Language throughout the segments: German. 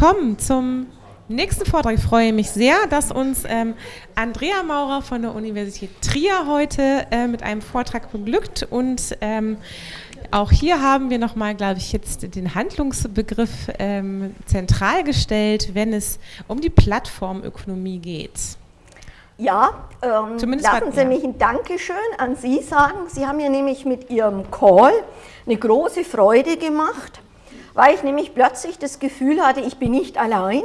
willkommen zum nächsten Vortrag. Ich freue mich sehr, dass uns ähm, Andrea Maurer von der Universität Trier heute äh, mit einem Vortrag beglückt und ähm, auch hier haben wir nochmal, glaube ich, jetzt den Handlungsbegriff ähm, zentral gestellt, wenn es um die Plattformökonomie geht. Ja, ähm, Zumindest lassen Sie mich ein Dankeschön an Sie sagen. Sie haben mir nämlich mit Ihrem Call eine große Freude gemacht, weil ich nämlich plötzlich das Gefühl hatte, ich bin nicht allein.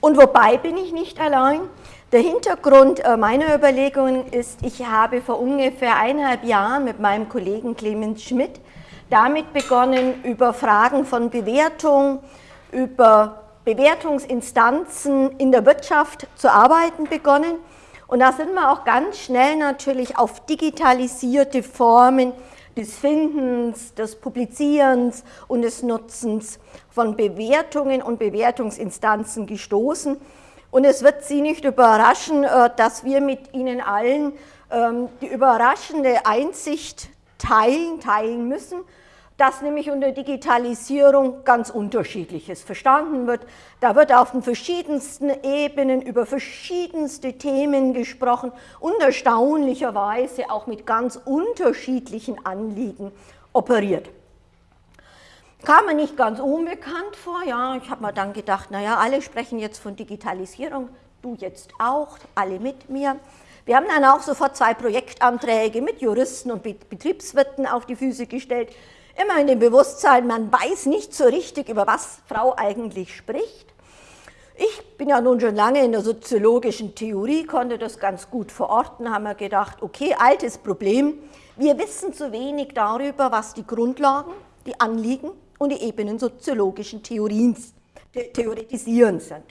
Und wobei bin ich nicht allein? Der Hintergrund äh, meiner Überlegungen ist, ich habe vor ungefähr eineinhalb Jahren mit meinem Kollegen Clemens Schmidt damit begonnen, über Fragen von Bewertung, über Bewertungsinstanzen in der Wirtschaft zu arbeiten begonnen. Und da sind wir auch ganz schnell natürlich auf digitalisierte Formen des Findens, des Publizierens und des Nutzens von Bewertungen und Bewertungsinstanzen gestoßen. Und es wird Sie nicht überraschen, äh, dass wir mit Ihnen allen ähm, die überraschende Einsicht teilen, teilen müssen, dass nämlich unter Digitalisierung ganz unterschiedliches verstanden wird. Da wird auf den verschiedensten Ebenen über verschiedenste Themen gesprochen und erstaunlicherweise auch mit ganz unterschiedlichen Anliegen operiert. Kam mir nicht ganz unbekannt vor, ja, ich habe mir dann gedacht, naja, alle sprechen jetzt von Digitalisierung, du jetzt auch, alle mit mir. Wir haben dann auch sofort zwei Projektanträge mit Juristen und Betriebswirten auf die Füße gestellt, immer in dem Bewusstsein, man weiß nicht so richtig, über was Frau eigentlich spricht. Ich bin ja nun schon lange in der soziologischen Theorie, konnte das ganz gut verorten, haben wir gedacht, okay, altes Problem, wir wissen zu wenig darüber, was die Grundlagen, die Anliegen und die Ebenen soziologischen Theorien, Theoretisieren sind.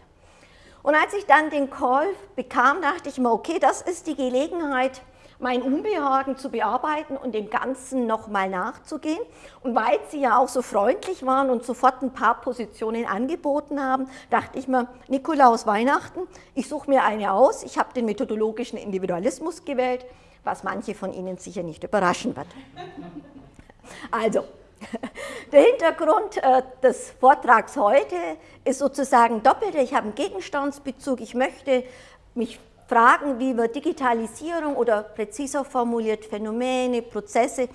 Und als ich dann den Call bekam, dachte ich mir, okay, das ist die Gelegenheit, mein Unbehagen zu bearbeiten und dem Ganzen nochmal nachzugehen. Und weil Sie ja auch so freundlich waren und sofort ein paar Positionen angeboten haben, dachte ich mir, Nikolaus Weihnachten, ich suche mir eine aus. Ich habe den methodologischen Individualismus gewählt, was manche von Ihnen sicher nicht überraschen wird. Also, der Hintergrund äh, des Vortrags heute ist sozusagen doppelt. Ich habe einen Gegenstandsbezug. Ich möchte mich Fragen, wie wir Digitalisierung oder präziser formuliert Phänomene, Prozesse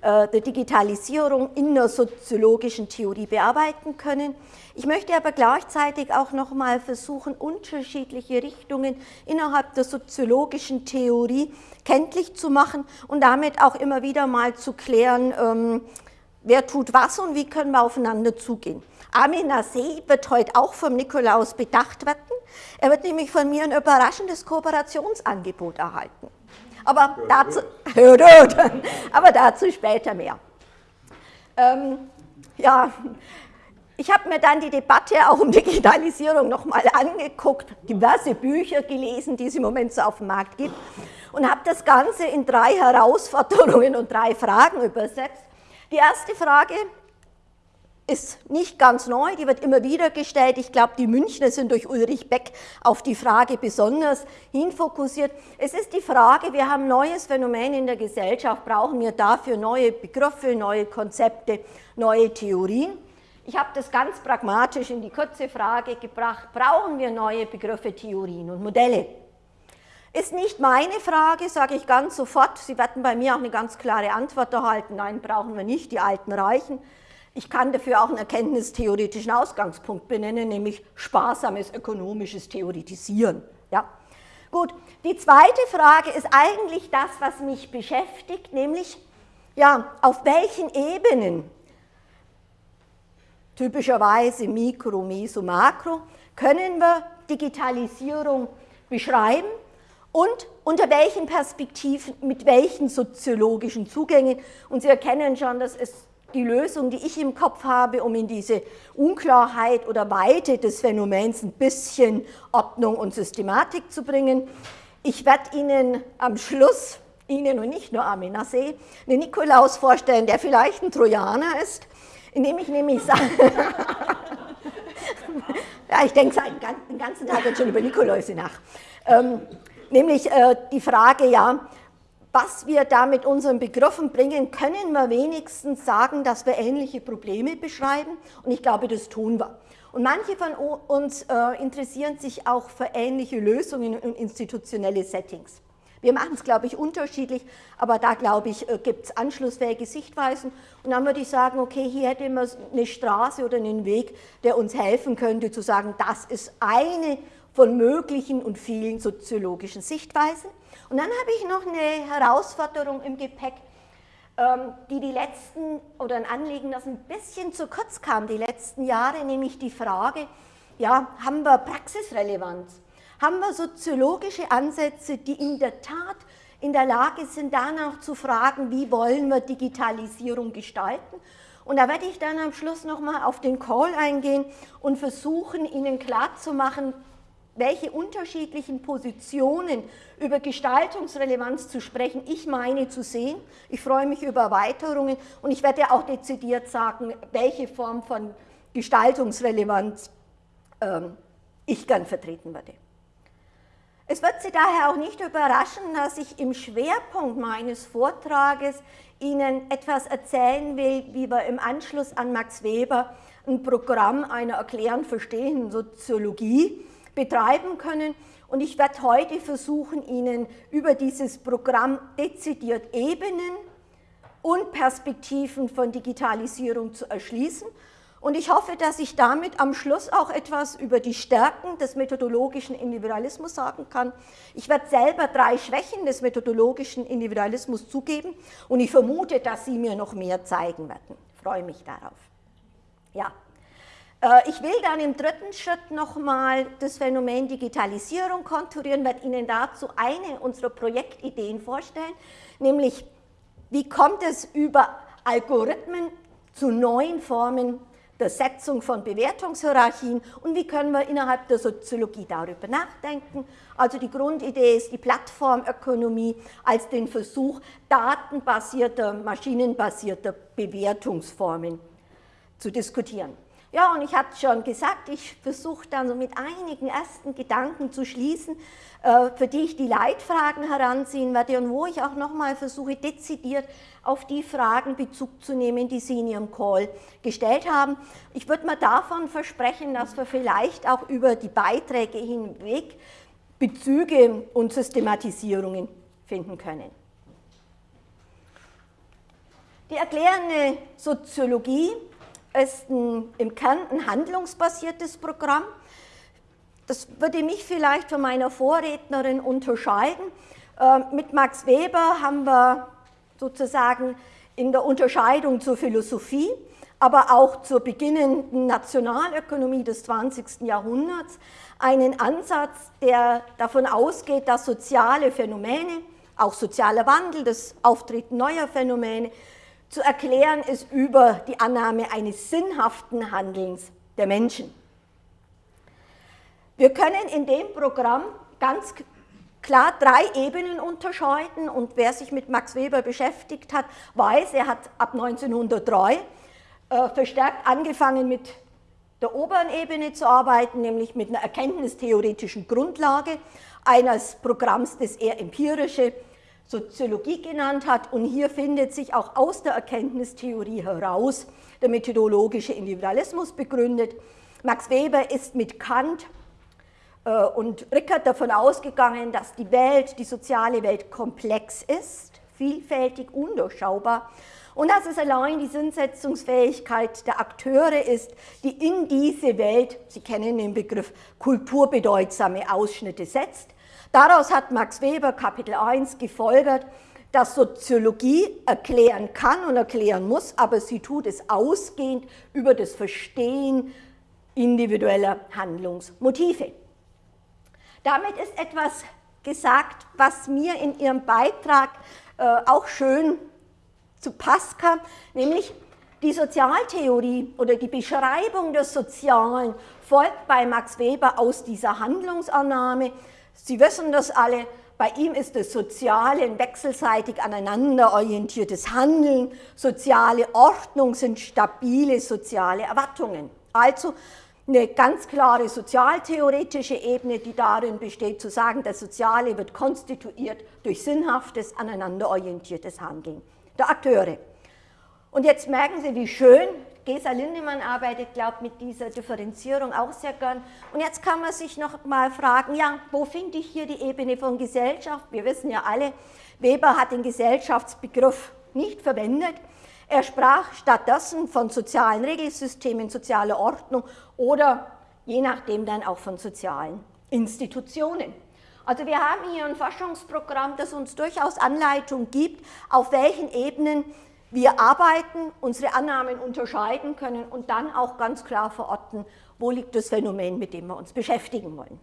äh, der Digitalisierung in der soziologischen Theorie bearbeiten können. Ich möchte aber gleichzeitig auch nochmal versuchen, unterschiedliche Richtungen innerhalb der soziologischen Theorie kenntlich zu machen und damit auch immer wieder mal zu klären, ähm, wer tut was und wie können wir aufeinander zugehen. Armin See wird heute auch vom Nikolaus bedacht werden. Er wird nämlich von mir ein überraschendes Kooperationsangebot erhalten. Aber dazu, aber dazu später mehr. Ähm, ja, ich habe mir dann die Debatte auch um Digitalisierung nochmal angeguckt, diverse Bücher gelesen, die es im Moment so auf dem Markt gibt und habe das Ganze in drei Herausforderungen und drei Fragen übersetzt. Die erste Frage ist nicht ganz neu, die wird immer wieder gestellt. Ich glaube, die Münchner sind durch Ulrich Beck auf die Frage besonders hinfokussiert. Es ist die Frage, wir haben ein neues Phänomen in der Gesellschaft, brauchen wir dafür neue Begriffe, neue Konzepte, neue Theorien? Ich habe das ganz pragmatisch in die kurze Frage gebracht, brauchen wir neue Begriffe, Theorien und Modelle? Ist nicht meine Frage, sage ich ganz sofort. Sie werden bei mir auch eine ganz klare Antwort erhalten. Nein, brauchen wir nicht, die Alten reichen. Ich kann dafür auch einen erkenntnistheoretischen Ausgangspunkt benennen, nämlich sparsames ökonomisches Theoretisieren. Ja? Gut, die zweite Frage ist eigentlich das, was mich beschäftigt, nämlich ja, auf welchen Ebenen, typischerweise Mikro, Meso, Makro, können wir Digitalisierung beschreiben und unter welchen Perspektiven, mit welchen soziologischen Zugängen. Und Sie erkennen schon, dass es die Lösung, die ich im Kopf habe, um in diese Unklarheit oder Weite des Phänomens ein bisschen Ordnung und Systematik zu bringen. Ich werde Ihnen am Schluss, Ihnen und nicht nur Amenasee, einen Nikolaus vorstellen, der vielleicht ein Trojaner ist, indem ich nämlich sage, ja, ich denke den ganzen Tag jetzt schon über Nikoläuse nach, ähm, nämlich äh, die Frage, ja, was wir da mit unseren Begriffen bringen, können wir wenigstens sagen, dass wir ähnliche Probleme beschreiben und ich glaube, das tun wir. Und manche von uns äh, interessieren sich auch für ähnliche Lösungen und institutionelle Settings. Wir machen es, glaube ich, unterschiedlich, aber da, glaube ich, äh, gibt es anschlussfähige Sichtweisen. Und dann würde ich sagen, okay, hier hätten wir eine Straße oder einen Weg, der uns helfen könnte, zu sagen, das ist eine von möglichen und vielen soziologischen Sichtweisen. Und dann habe ich noch eine Herausforderung im Gepäck, ähm, die die letzten, oder ein Anliegen, das ein bisschen zu kurz kam die letzten Jahre, nämlich die Frage, ja, haben wir Praxisrelevanz? Haben wir soziologische Ansätze, die in der Tat in der Lage sind, danach zu fragen, wie wollen wir Digitalisierung gestalten? Und da werde ich dann am Schluss nochmal auf den Call eingehen und versuchen, Ihnen klarzumachen, welche unterschiedlichen Positionen über Gestaltungsrelevanz zu sprechen, ich meine zu sehen. Ich freue mich über Erweiterungen und ich werde auch dezidiert sagen, welche Form von Gestaltungsrelevanz ähm, ich gern vertreten würde. Es wird Sie daher auch nicht überraschen, dass ich im Schwerpunkt meines Vortrages Ihnen etwas erzählen will, wie wir im Anschluss an Max Weber ein Programm einer erklärend verstehenden Soziologie betreiben können. Und ich werde heute versuchen, Ihnen über dieses Programm dezidiert Ebenen und Perspektiven von Digitalisierung zu erschließen. Und ich hoffe, dass ich damit am Schluss auch etwas über die Stärken des methodologischen Individualismus sagen kann. Ich werde selber drei Schwächen des methodologischen Individualismus zugeben und ich vermute, dass Sie mir noch mehr zeigen werden. Ich freue mich darauf. Ja. Äh, ich will dann im dritten Schritt nochmal das Phänomen Digitalisierung konturieren, werde Ihnen dazu eine unserer Projektideen vorstellen, nämlich wie kommt es über Algorithmen zu neuen Formen der Setzung von Bewertungshierarchien und wie können wir innerhalb der Soziologie darüber nachdenken. Also die Grundidee ist die Plattformökonomie als den Versuch datenbasierter, maschinenbasierter Bewertungsformen zu diskutieren. Ja, und ich hatte schon gesagt, ich versuche dann so mit einigen ersten Gedanken zu schließen, äh, für die ich die Leitfragen heranziehen werde und wo ich auch nochmal versuche, dezidiert auf die Fragen Bezug zu nehmen, die Sie in Ihrem Call gestellt haben. Ich würde mir davon versprechen, dass wir vielleicht auch über die Beiträge hinweg Bezüge und Systematisierungen finden können. Die erklärende Soziologie ist ein, im Kern ein handlungsbasiertes Programm. Das würde mich vielleicht von meiner Vorrednerin unterscheiden. Äh, mit Max Weber haben wir sozusagen in der Unterscheidung zur Philosophie, aber auch zur beginnenden Nationalökonomie des 20. Jahrhunderts einen Ansatz, der davon ausgeht, dass soziale Phänomene, auch sozialer Wandel, das Auftreten neuer Phänomene, zu erklären ist über die Annahme eines sinnhaften Handelns der Menschen. Wir können in dem Programm ganz klar drei Ebenen unterscheiden und wer sich mit Max Weber beschäftigt hat, weiß, er hat ab 1903 äh, verstärkt angefangen mit der oberen Ebene zu arbeiten, nämlich mit einer erkenntnistheoretischen Grundlage eines Programms, das er empirische Soziologie genannt hat. Und hier findet sich auch aus der Erkenntnistheorie heraus der methodologische Individualismus begründet. Max Weber ist mit Kant äh, und Rickert davon ausgegangen, dass die Welt, die soziale Welt komplex ist, vielfältig, undurchschaubar und dass es allein die Sinnsetzungsfähigkeit der Akteure ist, die in diese Welt, Sie kennen den Begriff, kulturbedeutsame Ausschnitte setzt Daraus hat Max Weber Kapitel 1 gefolgert, dass Soziologie erklären kann und erklären muss, aber sie tut es ausgehend über das Verstehen individueller Handlungsmotive. Damit ist etwas gesagt, was mir in Ihrem Beitrag äh, auch schön zu Pass kam, nämlich die Sozialtheorie oder die Beschreibung des Sozialen folgt bei Max Weber aus dieser Handlungsannahme, Sie wissen das alle, bei ihm ist das Soziale ein wechselseitig aneinander orientiertes Handeln, soziale Ordnung sind stabile soziale Erwartungen. Also eine ganz klare sozialtheoretische Ebene, die darin besteht, zu sagen, das Soziale wird konstituiert durch sinnhaftes, aneinanderorientiertes Handeln der Akteure. Und jetzt merken Sie, wie schön Gesa Lindemann arbeitet, glaube ich, mit dieser Differenzierung auch sehr gern. Und jetzt kann man sich noch mal fragen, ja, wo finde ich hier die Ebene von Gesellschaft? Wir wissen ja alle, Weber hat den Gesellschaftsbegriff nicht verwendet. Er sprach stattdessen von sozialen Regelsystemen, sozialer Ordnung oder je nachdem dann auch von sozialen Institutionen. Also wir haben hier ein Forschungsprogramm, das uns durchaus Anleitung gibt, auf welchen Ebenen wir arbeiten, unsere Annahmen unterscheiden können und dann auch ganz klar verorten, wo liegt das Phänomen, mit dem wir uns beschäftigen wollen.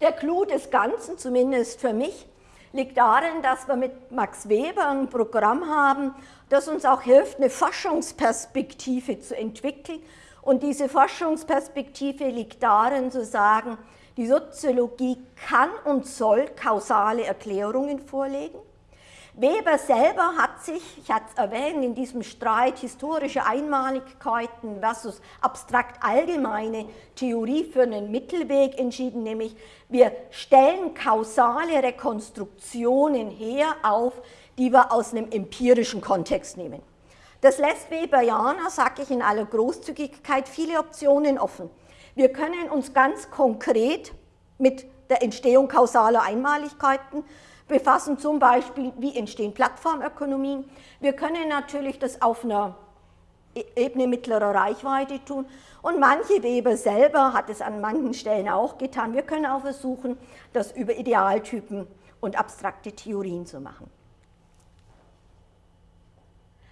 Der Clou des Ganzen, zumindest für mich, liegt darin, dass wir mit Max Weber ein Programm haben, das uns auch hilft, eine Forschungsperspektive zu entwickeln. Und diese Forschungsperspektive liegt darin, zu sagen, die Soziologie kann und soll kausale Erklärungen vorlegen. Weber selber hat sich, ich hatte es erwähnt, in diesem Streit historische Einmaligkeiten versus abstrakt allgemeine Theorie für einen Mittelweg entschieden, nämlich wir stellen kausale Rekonstruktionen her auf, die wir aus einem empirischen Kontext nehmen. Das lässt Weberianer, sage ich in aller Großzügigkeit, viele Optionen offen. Wir können uns ganz konkret mit der Entstehung kausaler Einmaligkeiten befassen, zum Beispiel, wie entstehen Plattformökonomien. Wir können natürlich das auf einer e-, Ebene mittlerer Reichweite tun und manche Weber selber hat es an manchen Stellen auch getan. Wir können auch versuchen, das über Idealtypen und abstrakte Theorien zu machen.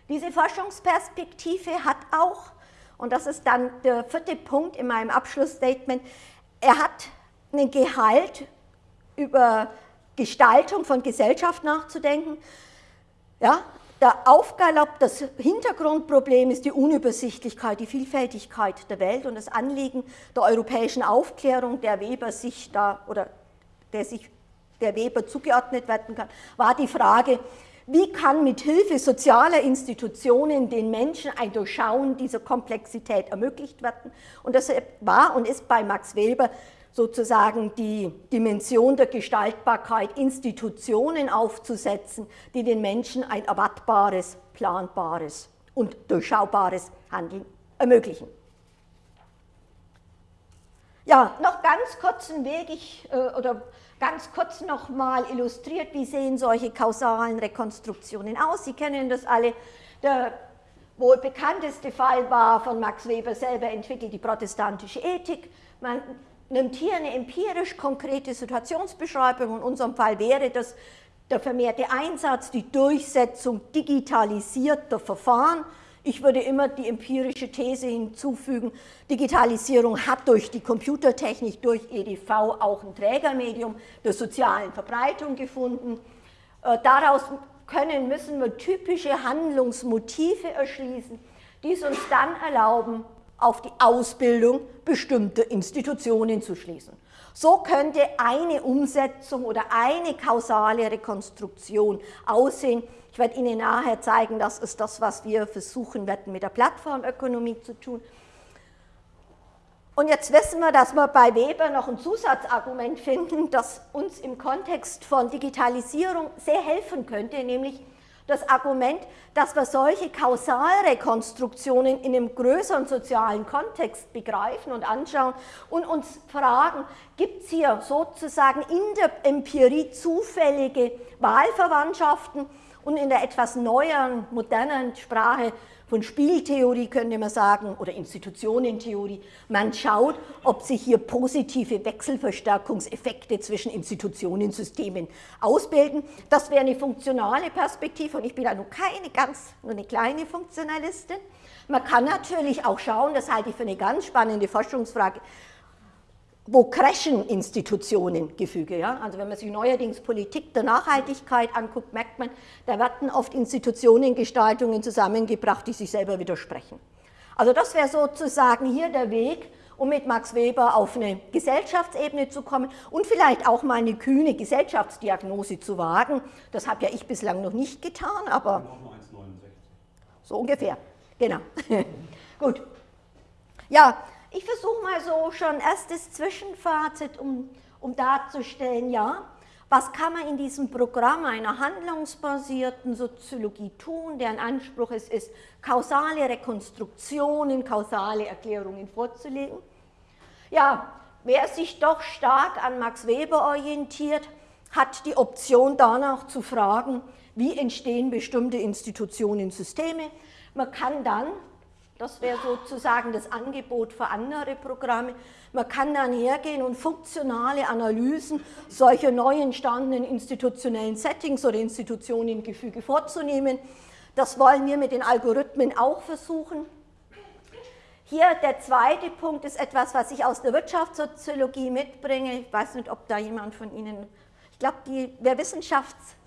Diese Forschungsperspektive hat auch, und das ist dann der vierte Punkt in meinem Abschlussstatement, er hat einen Gehalt über Gestaltung von Gesellschaft nachzudenken. Ja, der Aufgalopp, das Hintergrundproblem ist die Unübersichtlichkeit, die Vielfältigkeit der Welt und das Anliegen der europäischen Aufklärung, der Weber sich da oder der sich der Weber zugeordnet werden kann, war die Frage, wie kann mit Hilfe sozialer Institutionen den Menschen ein Durchschauen dieser Komplexität ermöglicht werden? Und das war und ist bei Max Weber sozusagen die Dimension der Gestaltbarkeit, Institutionen aufzusetzen, die den Menschen ein erwartbares, planbares und durchschaubares Handeln ermöglichen. Ja, noch ganz kurzen Weg, ich, äh, oder ganz kurz nochmal illustriert, wie sehen solche kausalen Rekonstruktionen aus. Sie kennen das alle. Der wohl bekannteste Fall war von Max Weber selber entwickelt, die protestantische Ethik. Man nimmt hier eine empirisch konkrete Situationsbeschreibung, in unserem Fall wäre das der vermehrte Einsatz, die Durchsetzung digitalisierter Verfahren. Ich würde immer die empirische These hinzufügen, Digitalisierung hat durch die Computertechnik, durch EDV auch ein Trägermedium der sozialen Verbreitung gefunden. Äh, daraus können, müssen wir typische Handlungsmotive erschließen, die es uns dann erlauben, auf die Ausbildung bestimmter Institutionen zu schließen. So könnte eine Umsetzung oder eine kausale Rekonstruktion aussehen. Ich werde Ihnen nachher zeigen, das ist das, was wir versuchen werden mit der Plattformökonomie zu tun. Und jetzt wissen wir, dass wir bei Weber noch ein Zusatzargument finden, das uns im Kontext von Digitalisierung sehr helfen könnte, nämlich das Argument, dass wir solche Kausalrekonstruktionen in einem größeren sozialen Kontext begreifen und anschauen und uns fragen, gibt es hier sozusagen in der Empirie zufällige Wahlverwandtschaften und in der etwas neueren, modernen Sprache von Spieltheorie könnte man sagen, oder Institutionentheorie. Man schaut, ob sich hier positive Wechselverstärkungseffekte zwischen Institutionensystemen ausbilden. Das wäre eine funktionale Perspektive und ich bin da nur keine ganz, nur eine kleine Funktionalistin. Man kann natürlich auch schauen, das halte ich für eine ganz spannende Forschungsfrage, wo crashen Institutionen Gefüge. Ja? Also wenn man sich neuerdings Politik der Nachhaltigkeit anguckt, merkt man, da werden oft Institutionengestaltungen zusammengebracht, die sich selber widersprechen. Also das wäre sozusagen hier der Weg, um mit Max Weber auf eine Gesellschaftsebene zu kommen und vielleicht auch mal eine kühne Gesellschaftsdiagnose zu wagen. Das habe ja ich bislang noch nicht getan, aber so ungefähr, genau. Gut. Ja, ich versuche mal so schon erstes Zwischenfazit, um, um darzustellen, ja, Was kann man in diesem Programm einer handlungsbasierten Soziologie tun, deren Anspruch es ist, kausale Rekonstruktionen, kausale Erklärungen vorzulegen? Ja, wer sich doch stark an Max Weber orientiert, hat die Option danach zu fragen, wie entstehen bestimmte Institutionen, Systeme. Man kann dann das wäre sozusagen das Angebot für andere Programme. Man kann dann hergehen und funktionale Analysen solcher neu entstandenen institutionellen Settings oder Institutionengefüge vorzunehmen. Das wollen wir mit den Algorithmen auch versuchen. Hier der zweite Punkt ist etwas, was ich aus der Wirtschaftssoziologie mitbringe. Ich weiß nicht, ob da jemand von Ihnen, ich glaube, wer Wissenschafts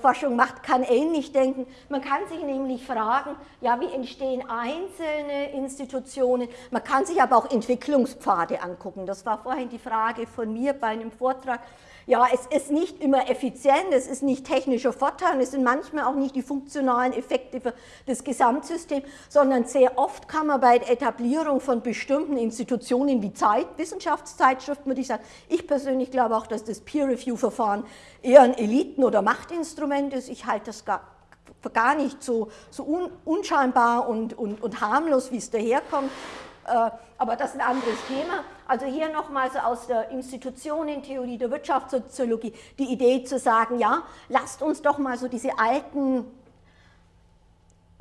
Forschung macht, kann ähnlich denken. Man kann sich nämlich fragen, ja, wie entstehen einzelne Institutionen? Man kann sich aber auch Entwicklungspfade angucken. Das war vorhin die Frage von mir bei einem Vortrag. Ja, es ist nicht immer effizient, es ist nicht technischer Vorteil, es sind manchmal auch nicht die funktionalen Effekte für das Gesamtsystem, sondern sehr oft kann man bei der Etablierung von bestimmten Institutionen wie Zeit, Wissenschaftszeitschriften, würde ich sagen, ich persönlich glaube auch, dass das Peer-Review-Verfahren eher ein Eliten- oder Machtinstrument ist. Ich halte das gar, gar nicht so, so un, unscheinbar und, und, und harmlos, wie es daherkommt. Äh, aber das ist ein anderes Thema. Also hier nochmal so aus der Institutionentheorie der Wirtschaftssoziologie die Idee zu sagen, ja, lasst uns doch mal so diese alten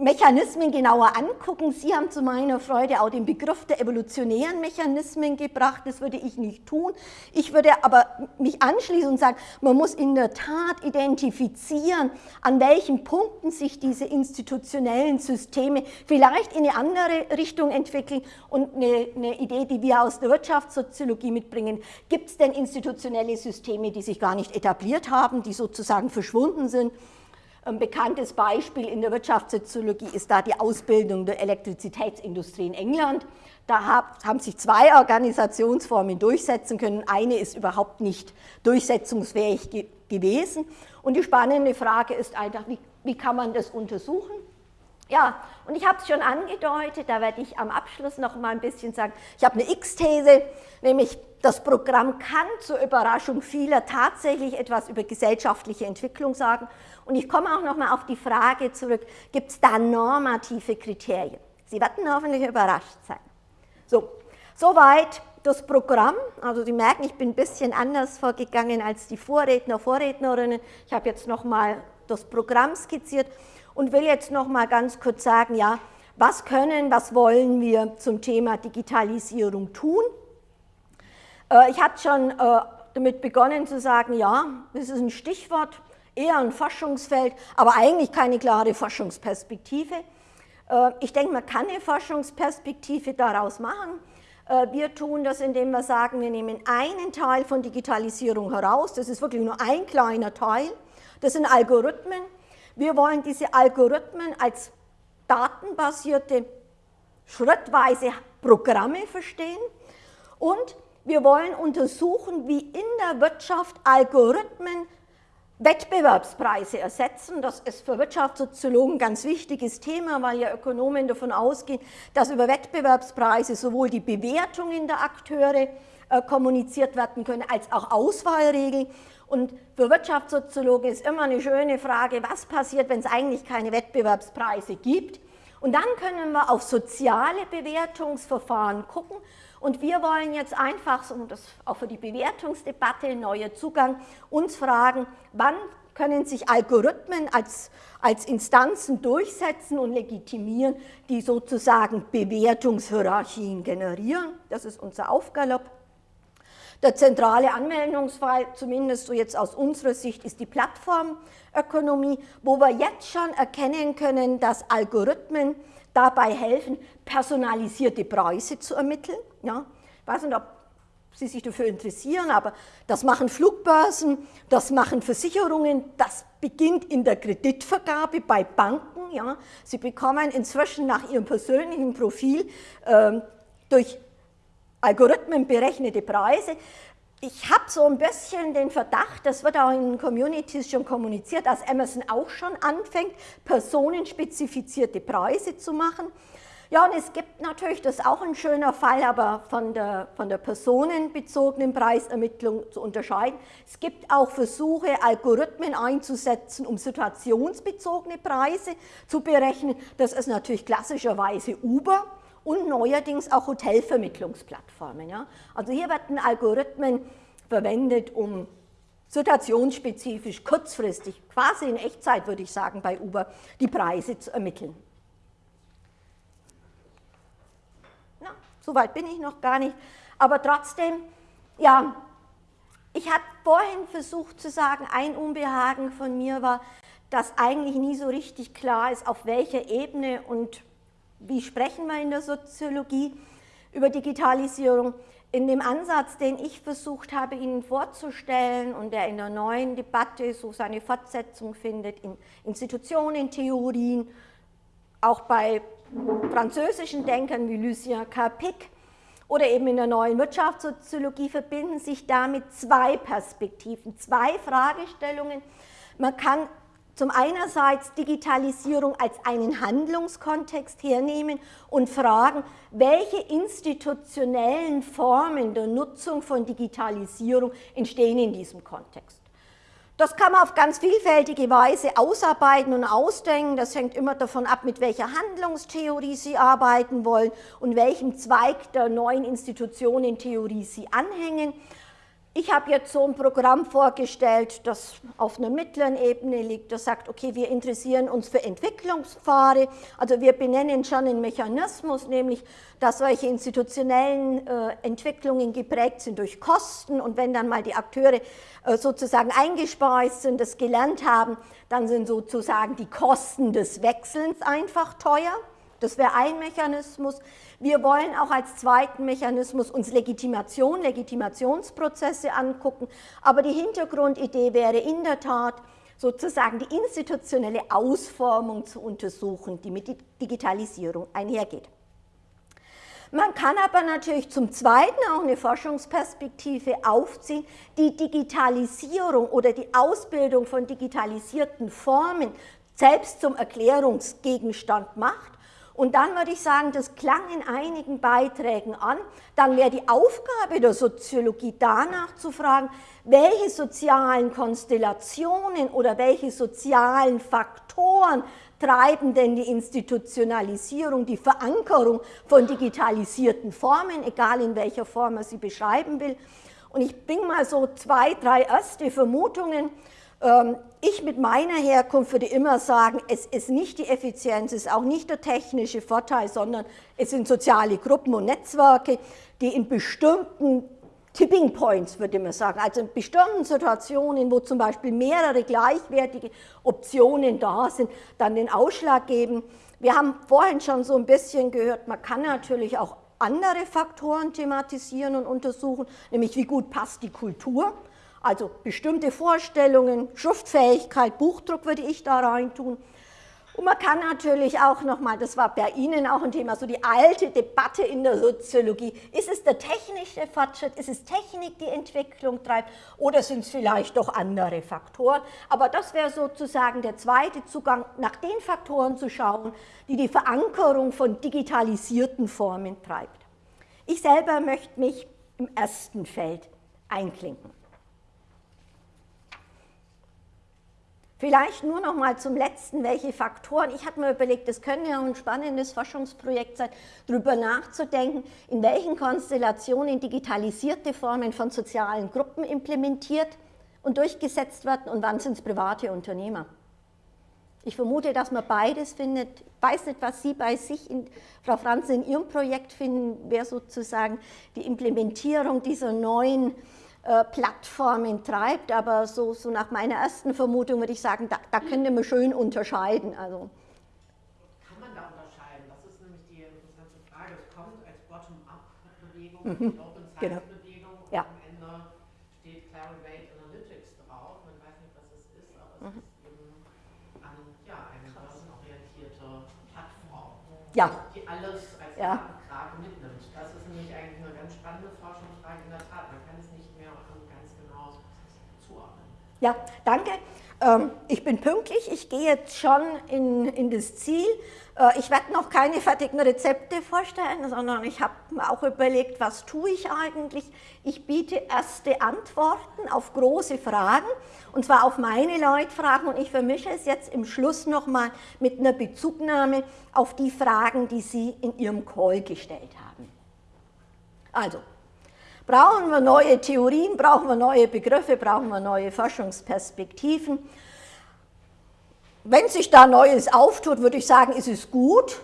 Mechanismen genauer angucken. Sie haben zu meiner Freude auch den Begriff der evolutionären Mechanismen gebracht. Das würde ich nicht tun. Ich würde aber mich anschließen und sagen, man muss in der Tat identifizieren, an welchen Punkten sich diese institutionellen Systeme vielleicht in eine andere Richtung entwickeln. Und eine, eine Idee, die wir aus der Wirtschaftssoziologie mitbringen, gibt es denn institutionelle Systeme, die sich gar nicht etabliert haben, die sozusagen verschwunden sind? Ein bekanntes Beispiel in der Wirtschaftssoziologie ist da die Ausbildung der Elektrizitätsindustrie in England. Da haben sich zwei Organisationsformen durchsetzen können. Eine ist überhaupt nicht durchsetzungsfähig ge gewesen. Und die spannende Frage ist einfach, wie, wie kann man das untersuchen? Ja, und ich habe es schon angedeutet, da werde ich am Abschluss noch mal ein bisschen sagen, ich habe eine X-These, nämlich das Programm kann zur Überraschung vieler tatsächlich etwas über gesellschaftliche Entwicklung sagen. Und ich komme auch noch mal auf die Frage zurück, gibt es da normative Kriterien? Sie werden hoffentlich überrascht sein. So, soweit das Programm. Also Sie merken, ich bin ein bisschen anders vorgegangen als die Vorredner, Vorrednerinnen. Ich habe jetzt noch mal das Programm skizziert und will jetzt noch mal ganz kurz sagen, ja, was können, was wollen wir zum Thema Digitalisierung tun? Äh, ich hatte schon äh, damit begonnen zu sagen, ja, das ist ein Stichwort, eher ein Forschungsfeld, aber eigentlich keine klare Forschungsperspektive. Äh, ich denke, man kann eine Forschungsperspektive daraus machen. Wir tun das, indem wir sagen, wir nehmen einen Teil von Digitalisierung heraus, das ist wirklich nur ein kleiner Teil, das sind Algorithmen. Wir wollen diese Algorithmen als datenbasierte, schrittweise Programme verstehen und wir wollen untersuchen, wie in der Wirtschaft Algorithmen Wettbewerbspreise ersetzen. Das ist für Wirtschaftssoziologen ein ganz wichtiges Thema, weil ja Ökonomen davon ausgehen, dass über Wettbewerbspreise sowohl die Bewertungen der Akteure äh, kommuniziert werden können, als auch Auswahlregeln. Und für Wirtschaftssoziologen ist immer eine schöne Frage, was passiert, wenn es eigentlich keine Wettbewerbspreise gibt. Und dann können wir auf soziale Bewertungsverfahren gucken und wir wollen jetzt einfach, um das auch für die Bewertungsdebatte, neuer Zugang, uns fragen, wann können sich Algorithmen als, als Instanzen durchsetzen und legitimieren, die sozusagen Bewertungshierarchien generieren. Das ist unser Aufgalopp. Der zentrale Anwendungsfall, zumindest so jetzt aus unserer Sicht, ist die Plattformökonomie, wo wir jetzt schon erkennen können, dass Algorithmen dabei helfen, personalisierte Preise zu ermitteln. Ja, ich weiß nicht, ob Sie sich dafür interessieren, aber das machen Flugbörsen, das machen Versicherungen, das beginnt in der Kreditvergabe bei Banken. Ja. Sie bekommen inzwischen nach ihrem persönlichen Profil äh, durch Algorithmen berechnete Preise ich habe so ein bisschen den Verdacht, das wird auch in Communities schon kommuniziert, dass Amazon auch schon anfängt, personenspezifizierte Preise zu machen. Ja, und es gibt natürlich, das ist auch ein schöner Fall, aber von der, von der personenbezogenen Preisermittlung zu unterscheiden. Es gibt auch Versuche, Algorithmen einzusetzen, um situationsbezogene Preise zu berechnen. Das ist natürlich klassischerweise Uber und neuerdings auch Hotelvermittlungsplattformen. Ja? Also hier werden Algorithmen verwendet, um situationsspezifisch, kurzfristig, quasi in Echtzeit würde ich sagen bei Uber, die Preise zu ermitteln. Na, so weit bin ich noch gar nicht, aber trotzdem, ja, ich habe vorhin versucht zu sagen, ein Unbehagen von mir war, dass eigentlich nie so richtig klar ist, auf welcher Ebene und wie sprechen wir in der Soziologie über Digitalisierung. In dem Ansatz, den ich versucht habe, Ihnen vorzustellen und der in der neuen Debatte so seine Fortsetzung findet, in Institutionentheorien, auch bei französischen Denkern wie Lucien Carpic oder eben in der neuen Wirtschaftssoziologie verbinden sich damit zwei Perspektiven, zwei Fragestellungen. Man kann zum einerseits Digitalisierung als einen Handlungskontext hernehmen und fragen, welche institutionellen Formen der Nutzung von Digitalisierung entstehen in diesem Kontext. Das kann man auf ganz vielfältige Weise ausarbeiten und ausdenken. Das hängt immer davon ab, mit welcher Handlungstheorie Sie arbeiten wollen und welchem Zweig der neuen Institutionentheorie Sie anhängen. Ich habe jetzt so ein Programm vorgestellt, das auf einer mittleren Ebene liegt, das sagt, okay, wir interessieren uns für Entwicklungspfade, also wir benennen schon einen Mechanismus, nämlich, dass solche institutionellen äh, Entwicklungen geprägt sind durch Kosten und wenn dann mal die Akteure äh, sozusagen eingespeist sind, das gelernt haben, dann sind sozusagen die Kosten des Wechselns einfach teuer. Das wäre ein Mechanismus. Wir wollen auch als zweiten Mechanismus uns Legitimation, Legitimationsprozesse angucken, aber die Hintergrundidee wäre in der Tat, sozusagen die institutionelle Ausformung zu untersuchen, die mit Digitalisierung einhergeht. Man kann aber natürlich zum Zweiten auch eine Forschungsperspektive aufziehen, die Digitalisierung oder die Ausbildung von digitalisierten Formen selbst zum Erklärungsgegenstand macht und dann würde ich sagen, das klang in einigen Beiträgen an, dann wäre die Aufgabe der Soziologie danach zu fragen, welche sozialen Konstellationen oder welche sozialen Faktoren treiben denn die Institutionalisierung, die Verankerung von digitalisierten Formen, egal in welcher Form man sie beschreiben will. Und ich bringe mal so zwei, drei erste Vermutungen ich mit meiner Herkunft würde immer sagen, es ist nicht die Effizienz, es ist auch nicht der technische Vorteil, sondern es sind soziale Gruppen und Netzwerke, die in bestimmten Tipping Points, würde man sagen, also in bestimmten Situationen, wo zum Beispiel mehrere gleichwertige Optionen da sind, dann den Ausschlag geben. Wir haben vorhin schon so ein bisschen gehört, man kann natürlich auch andere Faktoren thematisieren und untersuchen, nämlich wie gut passt die Kultur also bestimmte Vorstellungen, Schriftfähigkeit, Buchdruck würde ich da reintun. Und man kann natürlich auch nochmal, das war bei Ihnen auch ein Thema, so die alte Debatte in der Soziologie. Ist es der technische Fortschritt, ist es Technik, die Entwicklung treibt oder sind es vielleicht doch andere Faktoren? Aber das wäre sozusagen der zweite Zugang, nach den Faktoren zu schauen, die die Verankerung von digitalisierten Formen treibt. Ich selber möchte mich im ersten Feld einklinken. Vielleicht nur noch mal zum Letzten, welche Faktoren. Ich habe mir überlegt, das könnte ja ein spannendes Forschungsprojekt sein, darüber nachzudenken, in welchen Konstellationen digitalisierte Formen von sozialen Gruppen implementiert und durchgesetzt werden und wann sind es private Unternehmer. Ich vermute, dass man beides findet. Ich weiß nicht, was Sie bei sich, in, Frau Franz, in Ihrem Projekt finden, wer sozusagen die Implementierung dieser neuen Plattformen treibt, aber so, so nach meiner ersten Vermutung würde ich sagen, da, da könnte man schön unterscheiden. Also. Kann man da unterscheiden? Das ist nämlich die interessante Frage. Es kommt als Bottom-up-Bewegung, mhm. Open Science-Bewegung genau. und ja. am Ende steht Clarivate Analytics drauf. Man weiß nicht, was es ist, aber es mhm. ist eben an, ja, eine börsenorientierte Plattform, ja. die alles als ja. Krake mitnimmt. Das ist nämlich eigentlich eine ganz spannende Forschungsfrage in der Tat. Man kann es nicht mehr ganz genau zuordnen. Ja, danke. ähm, ich bin pünktlich, ich gehe jetzt schon in, in das Ziel. Äh, ich werde noch keine fertigen Rezepte vorstellen, sondern ich habe mir auch überlegt, was tue ich eigentlich. Ich biete erste Antworten auf große Fragen, und zwar auf meine Leutfragen, und ich vermische es jetzt im Schluss nochmal mit einer Bezugnahme auf die Fragen, die Sie in Ihrem Call gestellt haben. Also, brauchen wir neue Theorien, brauchen wir neue Begriffe, brauchen wir neue Forschungsperspektiven. Wenn sich da Neues auftut, würde ich sagen, ist es gut.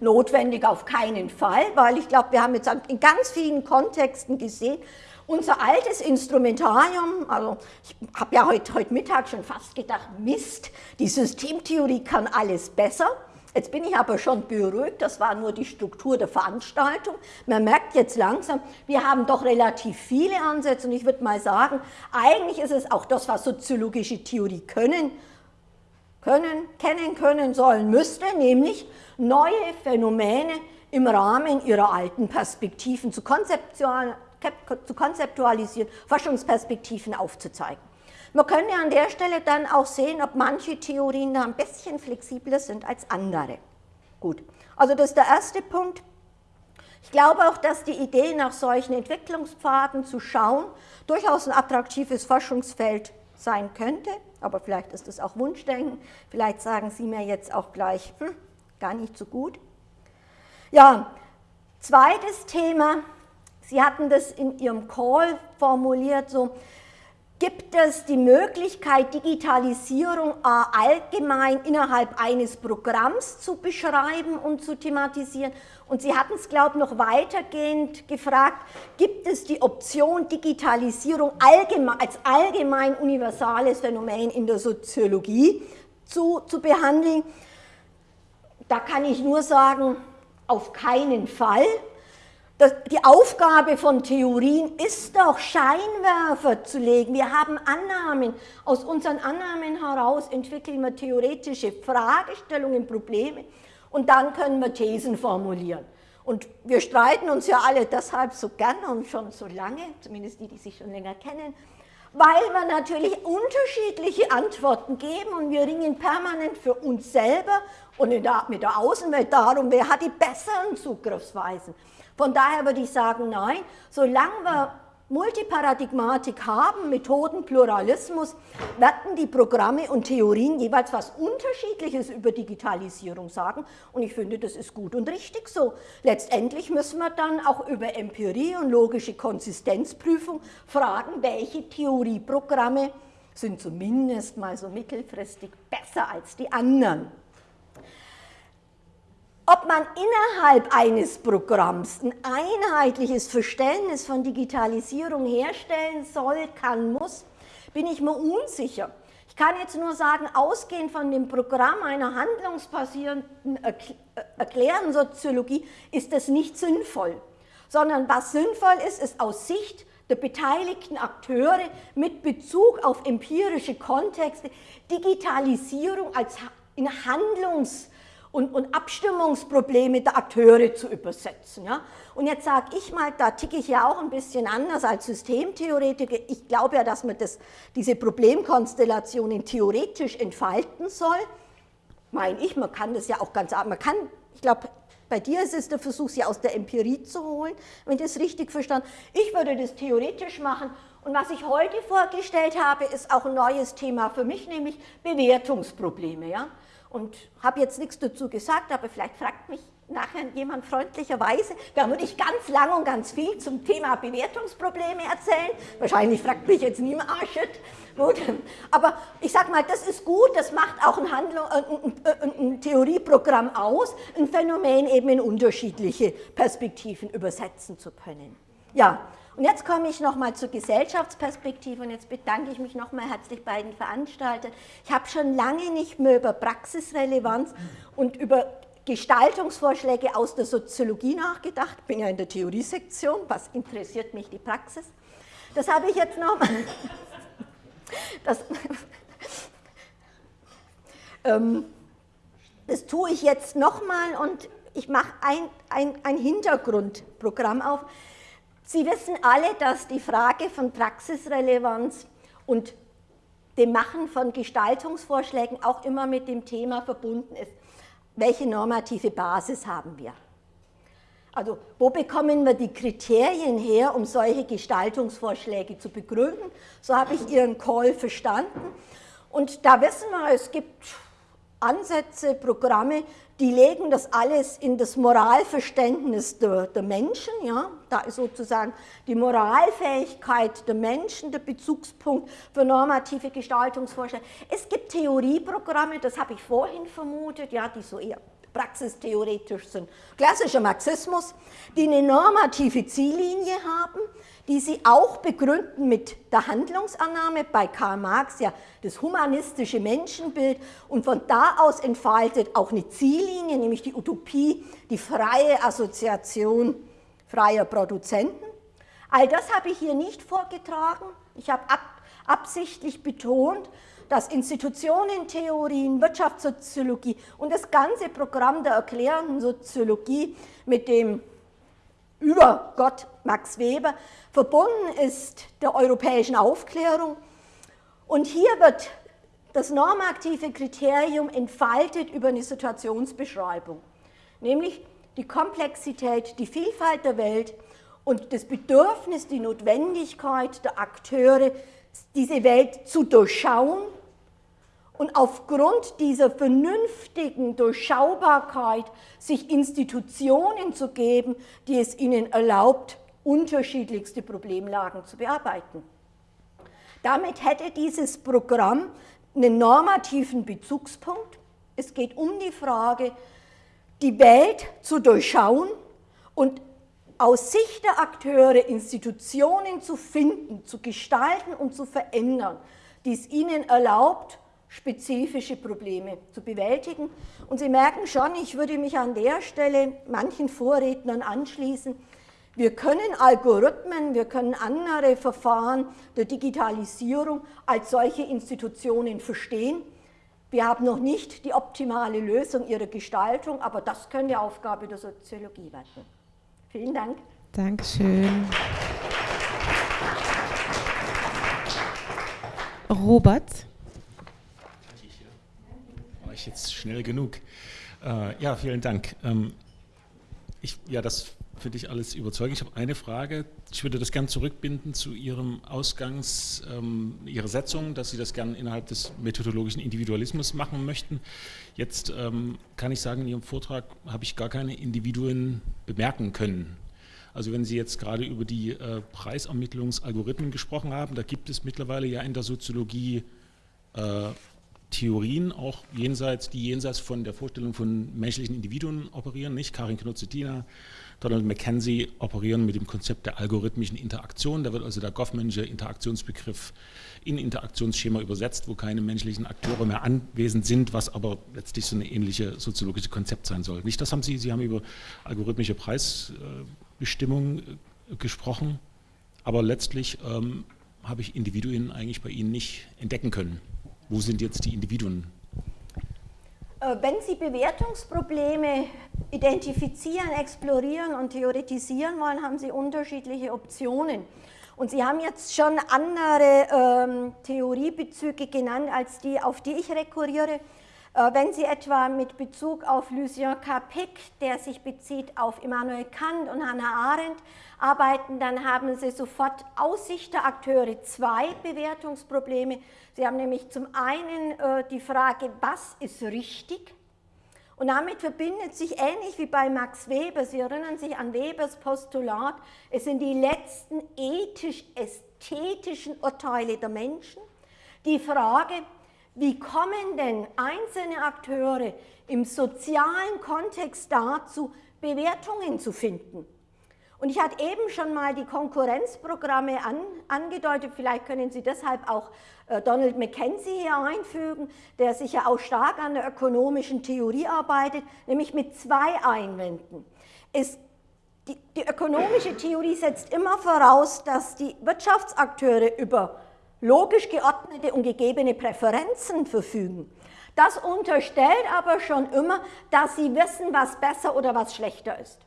Notwendig auf keinen Fall, weil ich glaube, wir haben jetzt in ganz vielen Kontexten gesehen, unser altes Instrumentarium, also ich habe ja heute, heute Mittag schon fast gedacht, Mist, die Systemtheorie kann alles besser. Jetzt bin ich aber schon beruhigt, das war nur die Struktur der Veranstaltung. Man merkt jetzt langsam, wir haben doch relativ viele Ansätze und ich würde mal sagen, eigentlich ist es auch das, was soziologische Theorie können, können, kennen können sollen müsste, nämlich neue Phänomene im Rahmen ihrer alten Perspektiven zu, konzeptualisieren, Forschungsperspektiven aufzuzeigen. Man könnte an der Stelle dann auch sehen, ob manche Theorien da ein bisschen flexibler sind als andere. Gut, also das ist der erste Punkt. Ich glaube auch, dass die Idee, nach solchen Entwicklungspfaden zu schauen, durchaus ein attraktives Forschungsfeld sein könnte, aber vielleicht ist es auch Wunschdenken, vielleicht sagen Sie mir jetzt auch gleich, hm, gar nicht so gut. Ja, zweites Thema, Sie hatten das in Ihrem Call formuliert, so, gibt es die Möglichkeit, Digitalisierung allgemein innerhalb eines Programms zu beschreiben und zu thematisieren und Sie hatten es, glaube ich, noch weitergehend gefragt, gibt es die Option Digitalisierung allgemein, als allgemein universales Phänomen in der Soziologie zu, zu behandeln? Da kann ich nur sagen, auf keinen Fall. Das, die Aufgabe von Theorien ist doch, Scheinwerfer zu legen. Wir haben Annahmen. Aus unseren Annahmen heraus entwickeln wir theoretische Fragestellungen, Probleme und dann können wir Thesen formulieren. Und wir streiten uns ja alle deshalb so gerne und schon so lange, zumindest die, die sich schon länger kennen, weil wir natürlich unterschiedliche Antworten geben und wir ringen permanent für uns selber und der, mit der Außenwelt darum, wer hat die besseren Zugriffsweisen. Von daher würde ich sagen, nein, solange wir Multiparadigmatik haben, Methodenpluralismus, werden die Programme und Theorien jeweils was Unterschiedliches über Digitalisierung sagen. Und ich finde, das ist gut und richtig so. Letztendlich müssen wir dann auch über Empirie und logische Konsistenzprüfung fragen, welche Theorieprogramme sind zumindest mal so mittelfristig besser als die anderen ob man innerhalb eines Programms ein einheitliches Verständnis von Digitalisierung herstellen soll, kann, muss, bin ich mir unsicher. Ich kann jetzt nur sagen, ausgehend von dem Programm einer handlungsbasierenden Erklären Soziologie ist das nicht sinnvoll, sondern was sinnvoll ist, ist aus Sicht der beteiligten Akteure mit Bezug auf empirische Kontexte Digitalisierung als in Handlungs- und, und Abstimmungsprobleme der Akteure zu übersetzen. Ja? Und jetzt sage ich mal, da ticke ich ja auch ein bisschen anders als Systemtheoretiker. Ich glaube ja, dass man das, diese Problemkonstellationen theoretisch entfalten soll. Meine ich, man kann das ja auch ganz, man kann, ich glaube, bei dir ist es der Versuch, sie aus der Empirie zu holen, wenn ich das richtig verstanden Ich würde das theoretisch machen und was ich heute vorgestellt habe, ist auch ein neues Thema für mich, nämlich Bewertungsprobleme. Ja? Und habe jetzt nichts dazu gesagt, aber vielleicht fragt mich nachher jemand freundlicherweise, da würde ich ganz lang und ganz viel zum Thema Bewertungsprobleme erzählen. Wahrscheinlich fragt mich jetzt niemand. Gut. Aber ich sage mal, das ist gut, das macht auch ein, Handlung, ein, ein, ein Theorieprogramm aus, ein Phänomen eben in unterschiedliche Perspektiven übersetzen zu können. Ja, und jetzt komme ich nochmal zur Gesellschaftsperspektive und jetzt bedanke ich mich nochmal herzlich bei den Veranstaltern. Ich habe schon lange nicht mehr über Praxisrelevanz und über Gestaltungsvorschläge aus der Soziologie nachgedacht. Bin ja in der Theoriesektion, was interessiert mich die Praxis? Das habe ich jetzt nochmal. Das, ähm, das tue ich jetzt nochmal und ich mache ein, ein, ein Hintergrundprogramm auf. Sie wissen alle, dass die Frage von Praxisrelevanz und dem Machen von Gestaltungsvorschlägen auch immer mit dem Thema verbunden ist, welche normative Basis haben wir. Also wo bekommen wir die Kriterien her, um solche Gestaltungsvorschläge zu begründen? So habe ich Ihren Call verstanden. Und da wissen wir, es gibt Ansätze, Programme, die legen das alles in das Moralverständnis der, der, Menschen. Ja? Da ist sozusagen die Moralfähigkeit der Menschen der Bezugspunkt für normative Gestaltungsvorschläge. Es gibt Theorieprogramme, das habe ich vorhin vermutet, ja, die so eher praxistheoretisch sind. Klassischer Marxismus, die eine normative Ziellinie haben, die sie auch begründen mit der Handlungsannahme, bei Karl Marx ja das humanistische Menschenbild und von da aus entfaltet auch eine Ziellinie, nämlich die Utopie, die freie Assoziation freier Produzenten. All das habe ich hier nicht vorgetragen. Ich habe ab, absichtlich betont, dass Institutionentheorien, Wirtschaftssoziologie und das ganze Programm der erklärenden Soziologie mit dem über Gott Max Weber verbunden ist der europäischen Aufklärung. Und hier wird das normative Kriterium entfaltet über eine Situationsbeschreibung, nämlich die Komplexität, die Vielfalt der Welt und das Bedürfnis, die Notwendigkeit der Akteure, diese Welt zu durchschauen und aufgrund dieser vernünftigen Durchschaubarkeit sich Institutionen zu geben, die es ihnen erlaubt, unterschiedlichste Problemlagen zu bearbeiten. Damit hätte dieses Programm einen normativen Bezugspunkt. Es geht um die Frage, die Welt zu durchschauen und aus Sicht der Akteure Institutionen zu finden, zu gestalten und zu verändern, die es ihnen erlaubt, spezifische Probleme zu bewältigen. Und Sie merken schon, ich würde mich an der Stelle manchen Vorrednern anschließen. Wir können Algorithmen, wir können andere Verfahren der Digitalisierung als solche Institutionen verstehen. Wir haben noch nicht die optimale Lösung ihrer Gestaltung, aber das könnte Aufgabe der Soziologie werden. Vielen Dank. Dankeschön. Robert ich jetzt schnell genug. Äh, ja, vielen Dank. Ähm, ich, ja, das finde ich alles überzeugend. Ich habe eine Frage. Ich würde das gerne zurückbinden zu Ihrem Ausgangs, ähm, Ihrer Setzung, dass Sie das gerne innerhalb des methodologischen Individualismus machen möchten. Jetzt ähm, kann ich sagen, in Ihrem Vortrag habe ich gar keine Individuen bemerken können. Also wenn Sie jetzt gerade über die äh, Preisermittlungsalgorithmen gesprochen haben, da gibt es mittlerweile ja in der Soziologie äh, Theorien, auch jenseits, die jenseits von der Vorstellung von menschlichen Individuen operieren, nicht? Karin Knutzetina, Donald McKenzie operieren mit dem Konzept der algorithmischen Interaktion. Da wird also der Goffmansche Interaktionsbegriff in Interaktionsschema übersetzt, wo keine menschlichen Akteure mehr anwesend sind, was aber letztlich so eine ähnliche soziologische Konzept sein soll. Nicht das haben Sie, Sie haben über algorithmische Preisbestimmung äh, gesprochen, aber letztlich ähm, habe ich Individuen eigentlich bei Ihnen nicht entdecken können. Wo sind jetzt die Individuen? Äh, wenn Sie Bewertungsprobleme identifizieren, explorieren und theoretisieren wollen, haben Sie unterschiedliche Optionen. Und Sie haben jetzt schon andere ähm, Theoriebezüge genannt, als die, auf die ich rekurriere. Äh, wenn Sie etwa mit Bezug auf Lucien Capec, der sich bezieht auf Immanuel Kant und Hannah Arendt, arbeiten, dann haben Sie sofort aus Sicht der Akteure zwei Bewertungsprobleme. Sie haben nämlich zum einen äh, die Frage, was ist richtig? Und damit verbindet sich ähnlich wie bei Max Weber, Sie erinnern sich an Webers Postulat, es sind die letzten ethisch-ästhetischen Urteile der Menschen. Die Frage, wie kommen denn einzelne Akteure im sozialen Kontext dazu, Bewertungen zu finden? Und ich hatte eben schon mal die Konkurrenzprogramme an, angedeutet, vielleicht können Sie deshalb auch äh, Donald McKenzie hier einfügen, der sich ja auch stark an der ökonomischen Theorie arbeitet, nämlich mit zwei Einwänden. Es, die, die ökonomische Theorie setzt immer voraus, dass die Wirtschaftsakteure über logisch geordnete und gegebene Präferenzen verfügen. Das unterstellt aber schon immer, dass sie wissen, was besser oder was schlechter ist.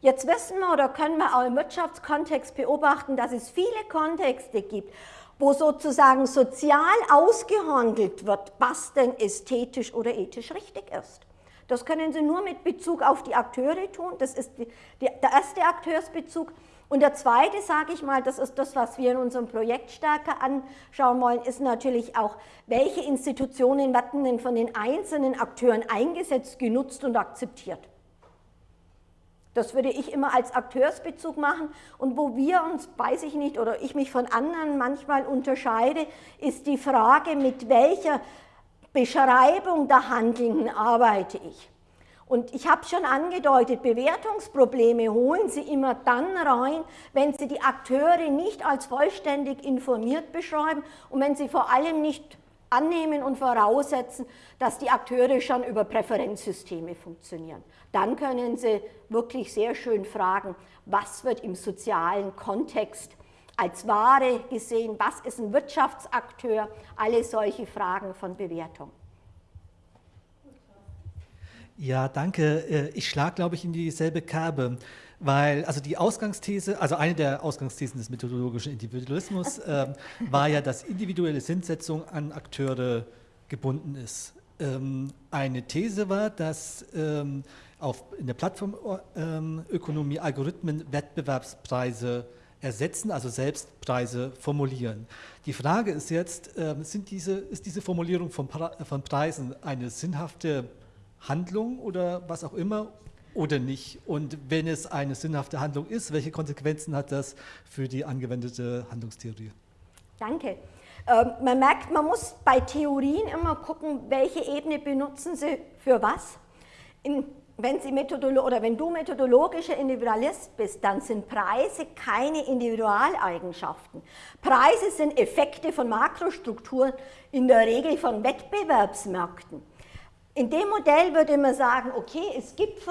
Jetzt wissen wir oder können wir auch im Wirtschaftskontext beobachten, dass es viele Kontexte gibt, wo sozusagen sozial ausgehandelt wird, was denn ästhetisch oder ethisch richtig ist. Das können Sie nur mit Bezug auf die Akteure tun, das ist die, die, der erste Akteursbezug. Und der zweite, sage ich mal, das ist das, was wir in unserem Projekt stärker anschauen wollen, ist natürlich auch, welche Institutionen werden denn von den einzelnen Akteuren eingesetzt, genutzt und akzeptiert. Das würde ich immer als Akteursbezug machen. Und wo wir uns, weiß ich nicht, oder ich mich von anderen manchmal unterscheide, ist die Frage, mit welcher Beschreibung der Handelnden arbeite ich. Und ich habe schon angedeutet, Bewertungsprobleme holen Sie immer dann rein, wenn Sie die Akteure nicht als vollständig informiert beschreiben und wenn Sie vor allem nicht annehmen und voraussetzen, dass die Akteure schon über Präferenzsysteme funktionieren. Dann können Sie wirklich sehr schön fragen, was wird im sozialen Kontext als Ware gesehen, was ist ein Wirtschaftsakteur, alle solche Fragen von Bewertung. Ja, danke. Äh, ich schlage, glaube ich, in dieselbe Kerbe, weil also die Ausgangsthese, also eine der Ausgangsthesen des methodologischen Individualismus äh, war ja, dass individuelle Sinnsetzung an Akteure gebunden ist. Ähm, eine These war, dass ähm, auf, in der Plattformökonomie ähm, Algorithmen Wettbewerbspreise ersetzen, also selbst Preise formulieren. Die Frage ist jetzt, äh, sind diese, ist diese Formulierung von, von Preisen eine sinnhafte Handlung oder was auch immer oder nicht? Und wenn es eine sinnhafte Handlung ist, welche Konsequenzen hat das für die angewendete Handlungstheorie? Danke. Ähm, man merkt, man muss bei Theorien immer gucken, welche Ebene benutzen Sie für was. In, wenn, Sie Methodolo oder wenn du methodologischer Individualist bist, dann sind Preise keine Individualeigenschaften. Preise sind Effekte von Makrostrukturen, in der Regel von Wettbewerbsmärkten. In dem Modell würde man sagen, okay, es gibt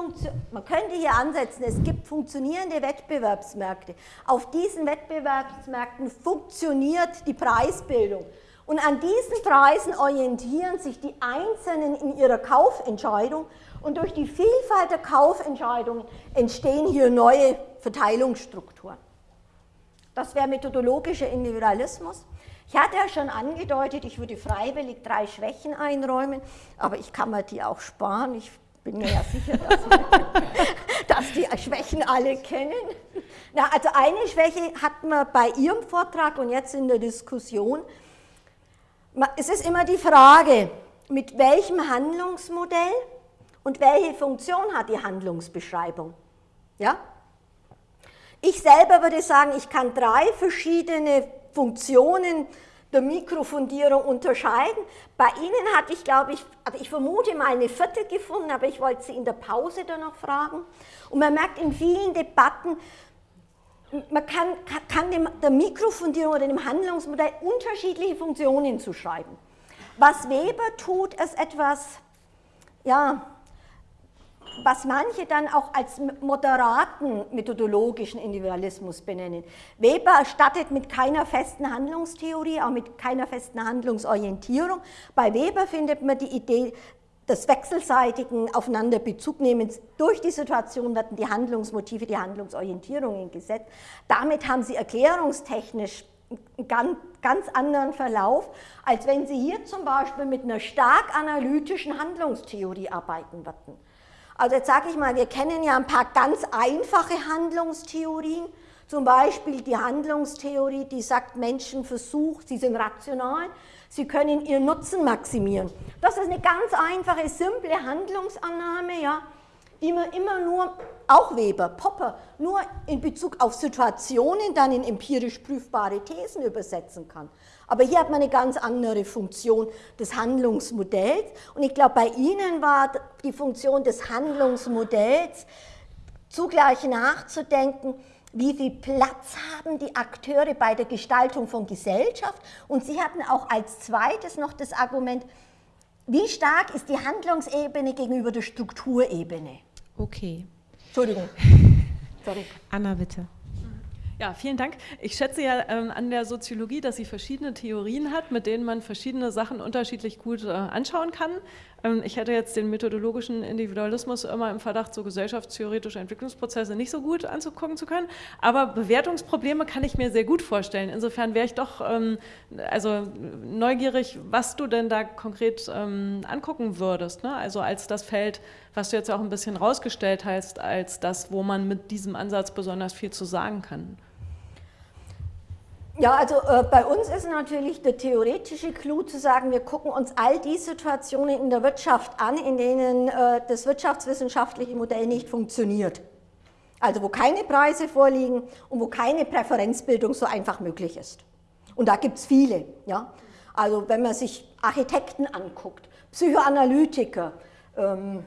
man könnte hier ansetzen, es gibt funktionierende Wettbewerbsmärkte. Auf diesen Wettbewerbsmärkten funktioniert die Preisbildung. Und an diesen Preisen orientieren sich die Einzelnen in ihrer Kaufentscheidung und durch die Vielfalt der Kaufentscheidungen entstehen hier neue Verteilungsstrukturen. Das wäre methodologischer Individualismus. Ich hatte ja schon angedeutet, ich würde freiwillig drei Schwächen einräumen, aber ich kann mir die auch sparen. Ich bin mir ja sicher, dass, dass die Schwächen alle kennen. Na, also eine Schwäche hatten wir bei Ihrem Vortrag und jetzt in der Diskussion. Es ist immer die Frage, mit welchem Handlungsmodell und welche Funktion hat die Handlungsbeschreibung? Ja? Ich selber würde sagen, ich kann drei verschiedene Funktionen der Mikrofundierung unterscheiden. Bei Ihnen hatte ich, glaube ich, also ich vermute mal eine vierte gefunden, aber ich wollte Sie in der Pause dann noch fragen. Und man merkt in vielen Debatten, man kann, kann dem, der Mikrofundierung oder dem Handlungsmodell unterschiedliche Funktionen zuschreiben. Was Weber tut, ist etwas, ja, was manche dann auch als moderaten methodologischen Individualismus benennen. Weber stattet mit keiner festen Handlungstheorie, auch mit keiner festen Handlungsorientierung. Bei Weber findet man die Idee des wechselseitigen Aufeinanderbezugnemens. Durch die Situation werden die Handlungsmotive, die Handlungsorientierungen gesetzt. Damit haben sie erklärungstechnisch einen ganz, ganz anderen Verlauf, als wenn Sie hier zum Beispiel mit einer stark analytischen Handlungstheorie arbeiten würden. Also jetzt sage ich mal, wir kennen ja ein paar ganz einfache Handlungstheorien, zum Beispiel die Handlungstheorie, die sagt, Menschen versuchen, sie sind rational, sie können ihren Nutzen maximieren. Das ist eine ganz einfache, simple Handlungsannahme, ja, die man immer nur, auch Weber, Popper, nur in Bezug auf Situationen dann in empirisch prüfbare Thesen übersetzen kann. Aber hier hat man eine ganz andere Funktion des Handlungsmodells. Und ich glaube, bei Ihnen war die Funktion des Handlungsmodells zugleich nachzudenken, wie viel Platz haben die Akteure bei der Gestaltung von Gesellschaft. Und Sie hatten auch als zweites noch das Argument, wie stark ist die Handlungsebene gegenüber der Strukturebene. Okay. Entschuldigung. Sorry. Anna, bitte. Ja, vielen Dank. Ich schätze ja ähm, an der Soziologie, dass sie verschiedene Theorien hat, mit denen man verschiedene Sachen unterschiedlich gut äh, anschauen kann. Ähm, ich hätte jetzt den methodologischen Individualismus immer im Verdacht, so gesellschaftstheoretische Entwicklungsprozesse nicht so gut anzugucken zu können. Aber Bewertungsprobleme kann ich mir sehr gut vorstellen. Insofern wäre ich doch ähm, also neugierig, was du denn da konkret ähm, angucken würdest. Ne? Also als das Feld, was du jetzt auch ein bisschen rausgestellt hast, als das, wo man mit diesem Ansatz besonders viel zu sagen kann. Ja, also äh, bei uns ist natürlich der theoretische Clou zu sagen, wir gucken uns all die Situationen in der Wirtschaft an, in denen äh, das wirtschaftswissenschaftliche Modell nicht funktioniert. Also wo keine Preise vorliegen und wo keine Präferenzbildung so einfach möglich ist. Und da gibt es viele. Ja? Also wenn man sich Architekten anguckt, Psychoanalytiker, ähm,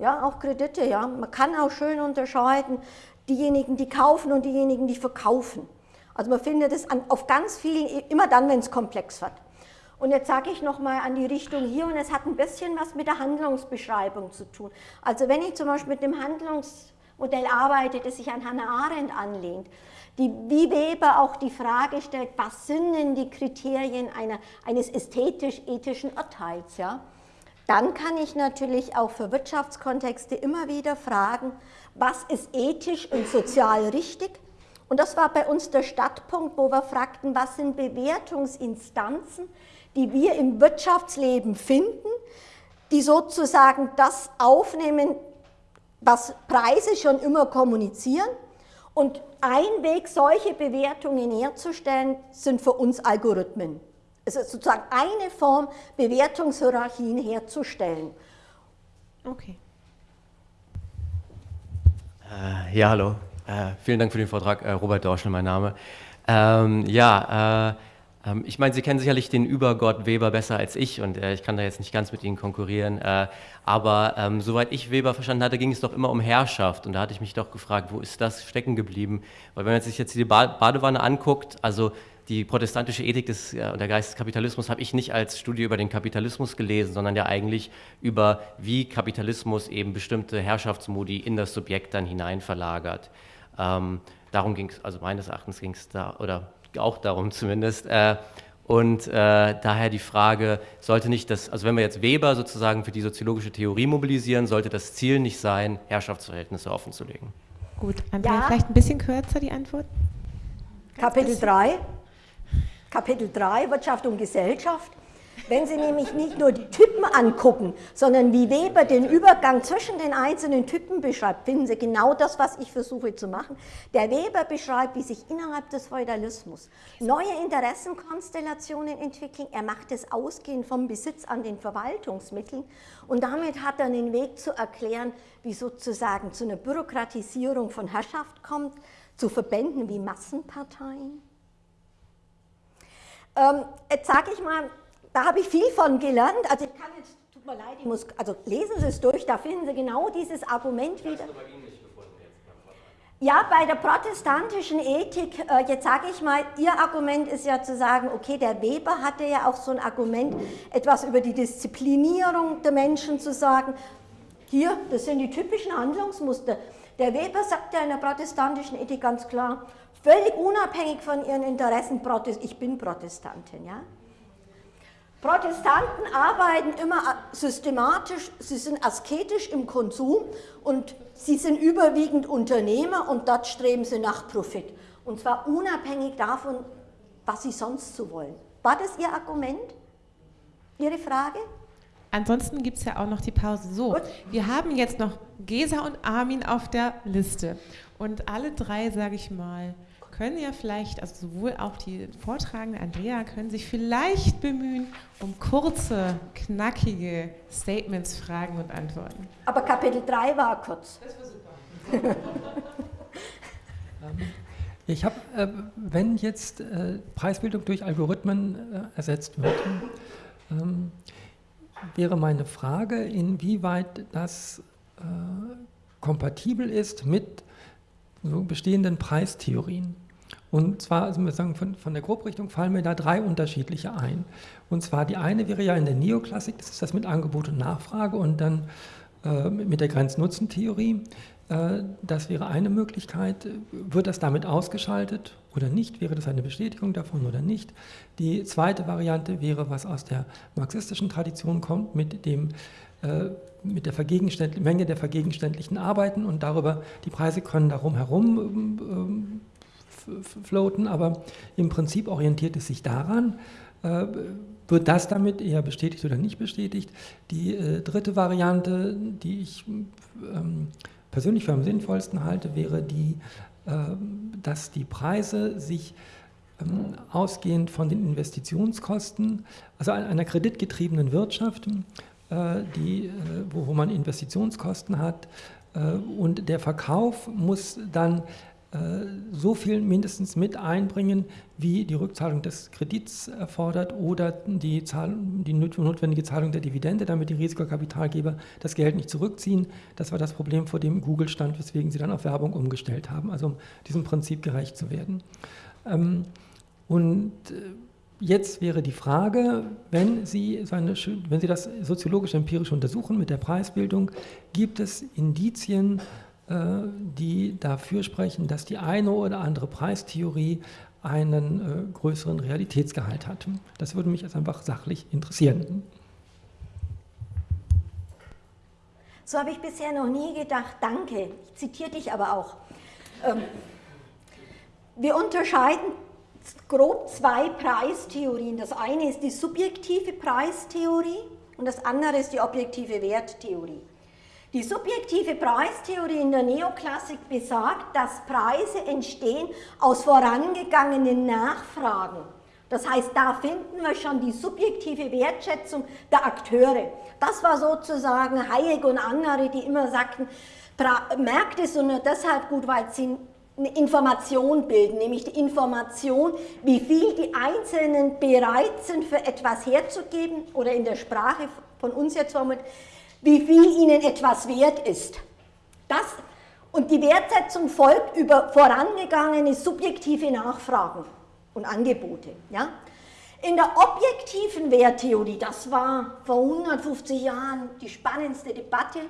ja, auch Kredite, ja. Man kann auch schön unterscheiden, diejenigen, die kaufen und diejenigen, die verkaufen. Also man findet es an, auf ganz vielen, immer dann, wenn es komplex wird. Und jetzt sage ich nochmal an die Richtung hier und es hat ein bisschen was mit der Handlungsbeschreibung zu tun. Also wenn ich zum Beispiel mit dem Handlungsmodell arbeite, das sich an Hannah Arendt anlehnt, die, wie Weber auch die Frage stellt, was sind denn die Kriterien einer, eines ästhetisch-ethischen Urteils, ja? dann kann ich natürlich auch für Wirtschaftskontexte immer wieder fragen, was ist ethisch und sozial richtig und das war bei uns der Startpunkt, wo wir fragten, was sind Bewertungsinstanzen, die wir im Wirtschaftsleben finden, die sozusagen das aufnehmen, was Preise schon immer kommunizieren. Und ein Weg, solche Bewertungen herzustellen, sind für uns Algorithmen. Es ist sozusagen eine Form, Bewertungshierarchien herzustellen. Okay. Äh, ja, hallo. Äh, vielen Dank für den Vortrag, äh, Robert Dorschel, mein Name. Ähm, ja, äh, ähm, ich meine, Sie kennen sicherlich den Übergott Weber besser als ich und äh, ich kann da jetzt nicht ganz mit Ihnen konkurrieren. Äh, aber ähm, soweit ich Weber verstanden hatte, ging es doch immer um Herrschaft und da hatte ich mich doch gefragt, wo ist das stecken geblieben? Weil wenn man sich jetzt die Badewanne anguckt, also die protestantische Ethik des, ja, und der Geist des Kapitalismus habe ich nicht als Studie über den Kapitalismus gelesen, sondern ja eigentlich über, wie Kapitalismus eben bestimmte Herrschaftsmodi in das Subjekt dann hinein verlagert. Ähm, darum ging es, also meines Erachtens ging es da, oder auch darum zumindest. Äh, und äh, daher die Frage, sollte nicht das, also wenn wir jetzt Weber sozusagen für die soziologische Theorie mobilisieren, sollte das Ziel nicht sein, Herrschaftsverhältnisse offenzulegen? Gut, Andrea, ja. vielleicht ein bisschen kürzer die Antwort? Kapitel 3, Kapitel 3, Wirtschaft und Gesellschaft. Wenn Sie nämlich nicht nur die Typen angucken, sondern wie Weber den Übergang zwischen den einzelnen Typen beschreibt, finden Sie genau das, was ich versuche zu machen. Der Weber beschreibt, wie sich innerhalb des Feudalismus neue Interessenkonstellationen entwickeln. Er macht es ausgehend vom Besitz an den Verwaltungsmitteln und damit hat er einen Weg zu erklären, wie sozusagen zu einer Bürokratisierung von Herrschaft kommt, zu Verbänden wie Massenparteien. Ähm, jetzt sage ich mal, da habe ich viel von gelernt. Also ich kann jetzt, tut mir leid, ich muss, also lesen Sie es durch, da finden Sie genau dieses Argument wieder. Ja, bei der protestantischen Ethik, äh, jetzt sage ich mal, Ihr Argument ist ja zu sagen, okay, der Weber hatte ja auch so ein Argument, etwas über die Disziplinierung der Menschen zu sagen. Hier, das sind die typischen Handlungsmuster. Der Weber sagt ja in der protestantischen Ethik ganz klar, völlig unabhängig von ihren Interessen, ich bin Protestantin, ja. Protestanten arbeiten immer systematisch, sie sind asketisch im Konsum und sie sind überwiegend Unternehmer und dort streben sie nach Profit. Und zwar unabhängig davon, was sie sonst so wollen. War das Ihr Argument? Ihre Frage? Ansonsten gibt es ja auch noch die Pause. So, Gut. wir haben jetzt noch Gesa und Armin auf der Liste. Und alle drei, sage ich mal, können ja vielleicht, also sowohl auch die Vortragende Andrea, können sich vielleicht bemühen um kurze, knackige Statements, Fragen und Antworten. Aber Kapitel 3 war kurz. Das war super. Ähm, ich habe, äh, wenn jetzt äh, Preisbildung durch Algorithmen äh, ersetzt wird, ähm, wäre meine Frage, inwieweit das äh, kompatibel ist mit so bestehenden Preistheorien. Und zwar, also wir sagen, von, von der Grobrichtung fallen mir da drei unterschiedliche ein. Und zwar die eine wäre ja in der Neoklassik, das ist das mit Angebot und Nachfrage und dann äh, mit der Grenznutzentheorie. Äh, das wäre eine Möglichkeit. Wird das damit ausgeschaltet oder nicht? Wäre das eine Bestätigung davon oder nicht? Die zweite Variante wäre, was aus der marxistischen Tradition kommt, mit, dem, äh, mit der Menge der vergegenständlichen Arbeiten und darüber, die Preise können darum herum ähm, floaten, aber im Prinzip orientiert es sich daran, äh, wird das damit eher bestätigt oder nicht bestätigt. Die äh, dritte Variante, die ich ähm, persönlich für am sinnvollsten halte, wäre die, äh, dass die Preise sich ähm, ausgehend von den Investitionskosten, also einer kreditgetriebenen Wirtschaft, die, äh, wo, man Investitionskosten hat, äh, und der Verkauf muss dann äh, so viel mindestens mit einbringen, wie die Rückzahlung des Kredits erfordert oder die, die notwendige Zahlung der Dividende, damit die Risikokapitalgeber das Geld nicht zurückziehen. Das war das Problem, vor dem Google stand, weswegen sie dann auf Werbung umgestellt haben, also um diesem Prinzip gerecht zu werden. Ähm, und äh, jetzt wäre die Frage, wenn Sie, so eine, wenn Sie das soziologisch empirisch untersuchen mit der Preisbildung, gibt es Indizien, äh, die dafür sprechen, dass die eine oder andere Preistheorie einen äh, größeren Realitätsgehalt hat. Das würde mich jetzt einfach sachlich interessieren. So habe ich bisher noch nie gedacht, danke. Ich zitiere dich aber auch. Ähm, wir unterscheiden grob zwei Preistheorien. Das eine ist die subjektive Preistheorie und das andere ist die objektive Werttheorie. Die subjektive Preistheorie in der Neoklassik besagt, dass Preise entstehen aus vorangegangenen Nachfragen. Das heißt, da finden wir schon die subjektive Wertschätzung der Akteure. Das war sozusagen Hayek und andere, die immer sagten, Märkte sind nur deshalb gut, weil sie eine Information bilden, nämlich die Information, wie viel die Einzelnen bereit sind, für etwas herzugeben oder in der Sprache von uns jetzt formuliert, wie viel ihnen etwas wert ist. Das, und die Wertsetzung folgt über vorangegangene subjektive Nachfragen und Angebote. Ja? In der objektiven Werttheorie, das war vor 150 Jahren die spannendste Debatte,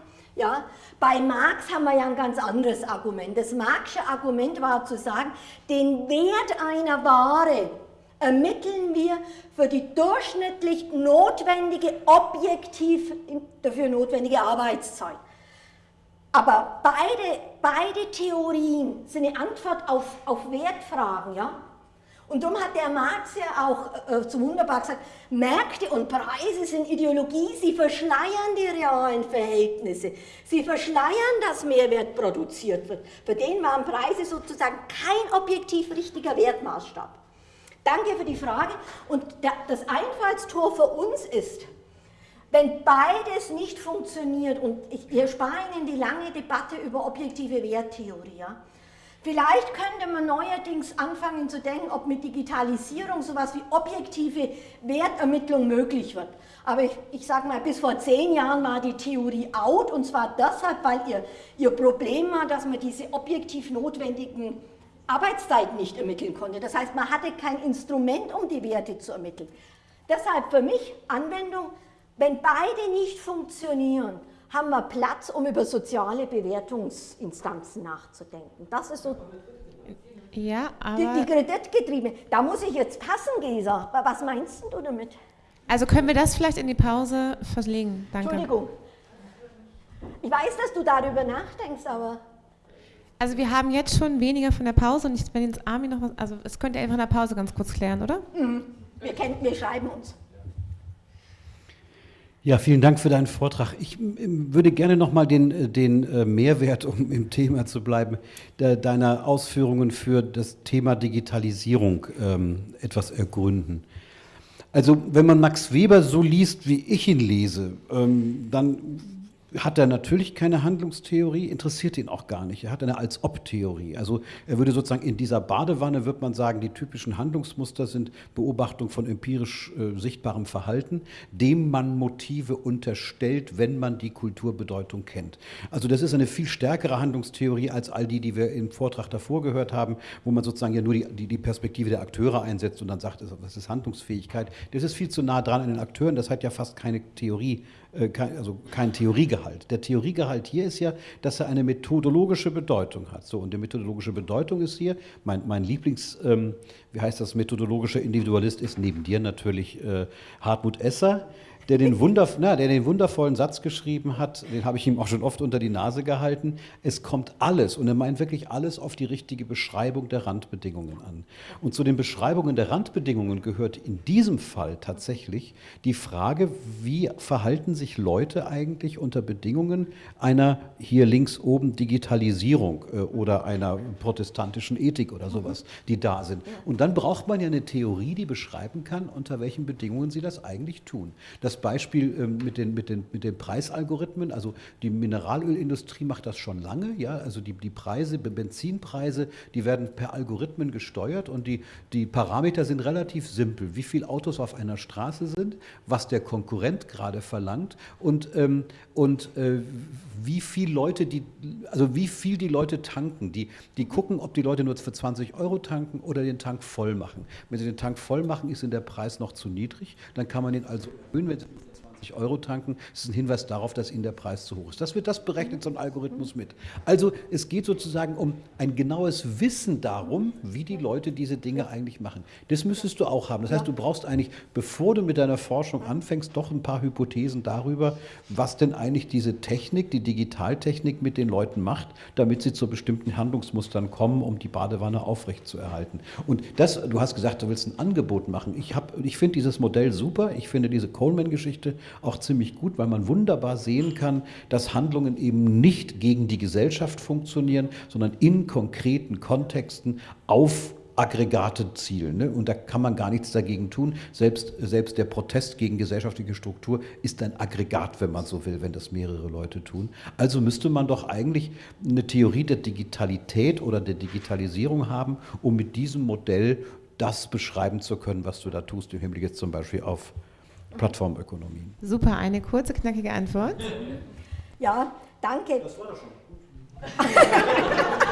ja, bei Marx haben wir ja ein ganz anderes Argument. Das Marxische Argument war zu sagen, den Wert einer Ware ermitteln wir für die durchschnittlich notwendige, objektiv dafür notwendige Arbeitszeit. Aber beide, beide Theorien sind eine Antwort auf, auf Wertfragen. Ja? Und darum hat der Marx ja auch äh, so wunderbar gesagt, Märkte und Preise sind Ideologie, sie verschleiern die realen Verhältnisse, sie verschleiern, dass Mehrwert produziert wird. Für den waren Preise sozusagen kein objektiv richtiger Wertmaßstab. Danke für die Frage. Und das Einfallstor für uns ist, wenn beides nicht funktioniert, und ich erspare Ihnen die lange Debatte über objektive Werttheorie, ja, vielleicht könnte man neuerdings anfangen zu denken, ob mit Digitalisierung sowas wie objektive Wertermittlung möglich wird. Aber ich, ich sage mal, bis vor zehn Jahren war die Theorie out, und zwar deshalb, weil ihr, ihr Problem war, dass man diese objektiv notwendigen Arbeitszeit nicht ermitteln konnte. Das heißt, man hatte kein Instrument, um die Werte zu ermitteln. Deshalb für mich Anwendung, wenn beide nicht funktionieren, haben wir Platz, um über soziale Bewertungsinstanzen nachzudenken. Das ist so ja, aber die, die Kreditgetriebene. Da muss ich jetzt passen, Gesa. Was meinst du damit? Also können wir das vielleicht in die Pause verlegen? Danke. Entschuldigung. Ich weiß, dass du darüber nachdenkst, aber... Also wir haben jetzt schon weniger von der Pause und ich, wenn jetzt Armin noch was, also es könnt ihr einfach in der Pause ganz kurz klären, oder? Mhm. Wir, kennen, wir schreiben uns. Ja, vielen Dank für deinen Vortrag. Ich würde gerne nochmal den, äh, den äh, Mehrwert, um im Thema zu bleiben, deiner Ausführungen für das Thema Digitalisierung ähm, etwas ergründen. Also wenn man Max Weber so liest, wie ich ihn lese, ähm, dann hat er natürlich keine Handlungstheorie, interessiert ihn auch gar nicht. Er hat eine Als-Ob-Theorie. Also er würde sozusagen in dieser Badewanne, wird man sagen, die typischen Handlungsmuster sind Beobachtung von empirisch äh, sichtbarem Verhalten, dem man Motive unterstellt, wenn man die Kulturbedeutung kennt. Also das ist eine viel stärkere Handlungstheorie als all die, die wir im Vortrag davor gehört haben, wo man sozusagen ja nur die, die, die Perspektive der Akteure einsetzt und dann sagt, das ist Handlungsfähigkeit. Das ist viel zu nah dran an den Akteuren, das hat ja fast keine Theorie, kein, also Theoriegehalt Theoriegehalt. Der Theoriegehalt hier ist ja, dass er eine methodologische Bedeutung hat. So, und die methodologische Bedeutung ist hier, mein, mein Lieblings, ähm, wie heißt das, methodologischer Individualist ist neben dir natürlich äh, Hartmut Esser der den, Wunderv na, der den wundervollen Satz geschrieben hat, den habe ich ihm auch schon oft unter die Nase gehalten, es kommt alles, und er meint wirklich alles, auf die richtige Beschreibung der Randbedingungen an. Und zu den Beschreibungen der Randbedingungen gehört in diesem Fall tatsächlich die Frage, wie verhalten sich Leute eigentlich unter Bedingungen einer hier links oben Digitalisierung äh, oder einer protestantischen Ethik oder sowas, die da sind. Und dann braucht man ja eine Theorie, die beschreiben kann, unter welchen Bedingungen sie das eigentlich tun. Das Beispiel ähm, mit, den, mit, den, mit den Preisalgorithmen, also die Mineralölindustrie macht das schon lange, ja, also die, die Preise, Benzinpreise, die werden per Algorithmen gesteuert und die, die Parameter sind relativ simpel, wie viele Autos auf einer Straße sind, was der Konkurrent gerade verlangt und, ähm, und äh, wie viel Leute die, also wie viel die Leute tanken. Die, die gucken, ob die Leute nur für 20 Euro tanken oder den Tank voll machen. Wenn sie den Tank voll machen, ist der Preis noch zu niedrig, dann kann man ihn also erhöhen, wenn sie 20 Euro tanken, das ist ein Hinweis darauf, dass Ihnen der Preis zu hoch ist. Das wird das berechnet, so ein Algorithmus mit. Also es geht sozusagen um ein genaues Wissen darum, wie die Leute diese Dinge eigentlich machen. Das müsstest du auch haben. Das heißt, du brauchst eigentlich, bevor du mit deiner Forschung anfängst, doch ein paar Hypothesen darüber, was denn eigentlich diese Technik, die Digitaltechnik mit den Leuten macht, damit sie zu bestimmten Handlungsmustern kommen, um die Badewanne aufrechtzuerhalten. Und das, du hast gesagt, du willst ein Angebot machen. Ich, ich finde dieses Modell super. Ich finde diese Coleman-Geschichte auch ziemlich gut, weil man wunderbar sehen kann, dass Handlungen eben nicht gegen die Gesellschaft funktionieren, sondern in konkreten Kontexten auf Aggregate zielen. Ne? Und da kann man gar nichts dagegen tun. Selbst, selbst der Protest gegen gesellschaftliche Struktur ist ein Aggregat, wenn man so will, wenn das mehrere Leute tun. Also müsste man doch eigentlich eine Theorie der Digitalität oder der Digitalisierung haben, um mit diesem Modell das beschreiben zu können, was du da tust, im Hinblick jetzt zum Beispiel auf Plattformökonomien. Super, eine kurze, knackige Antwort. Ja, danke. Das war doch schon.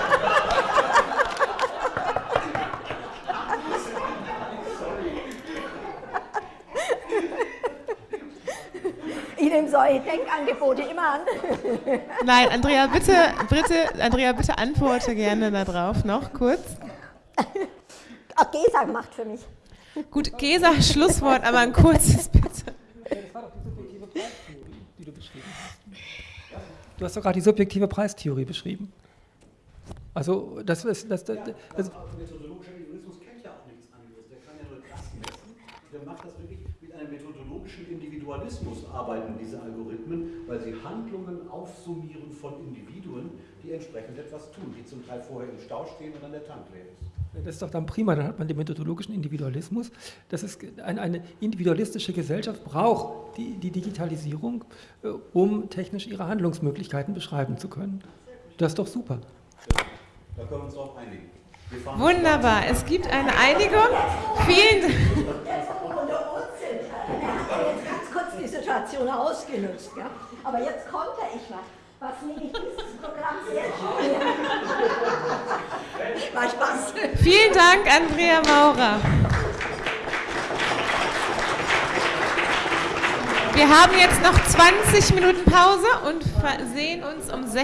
Ich nehme solche Denkangebote immer an. Nein, Andrea, bitte, bitte, Andrea, bitte antworte gerne darauf noch kurz. Ach, Gesa macht für mich. Gut, Gesa, Schlusswort, aber ein kurzes bitte. War doch die subjektive Preistheorie, die du beschrieben hast. Du hast doch gerade die subjektive Preistheorie beschrieben. Also, das ist. Das, das, das, das methodologischer Individualismus kennt ja auch nichts anderes. Der kann ja nur das messen. Der macht das wirklich mit einem methodologischen Individualismus, arbeiten diese Algorithmen, weil sie Handlungen aufsummieren von Individuen, die entsprechend etwas tun, die zum Teil vorher im Stau stehen und dann der Tank leer ist. Das ist doch dann prima, dann hat man den methodologischen Individualismus. Das ist eine, eine individualistische Gesellschaft braucht die, die Digitalisierung, äh, um technisch ihre Handlungsmöglichkeiten beschreiben zu können. Das ist doch super. Da können wir uns auch einigen. Wunderbar, es gibt eine Einigung. Vielen Dank. Ganz kurz die Situation ausgenutzt, ja? aber jetzt konnte ich was was mir dieses Programm sehr schön. War Spaß. Vielen Dank, Andrea Maurer. Wir haben jetzt noch 20 Minuten Pause und sehen uns um 16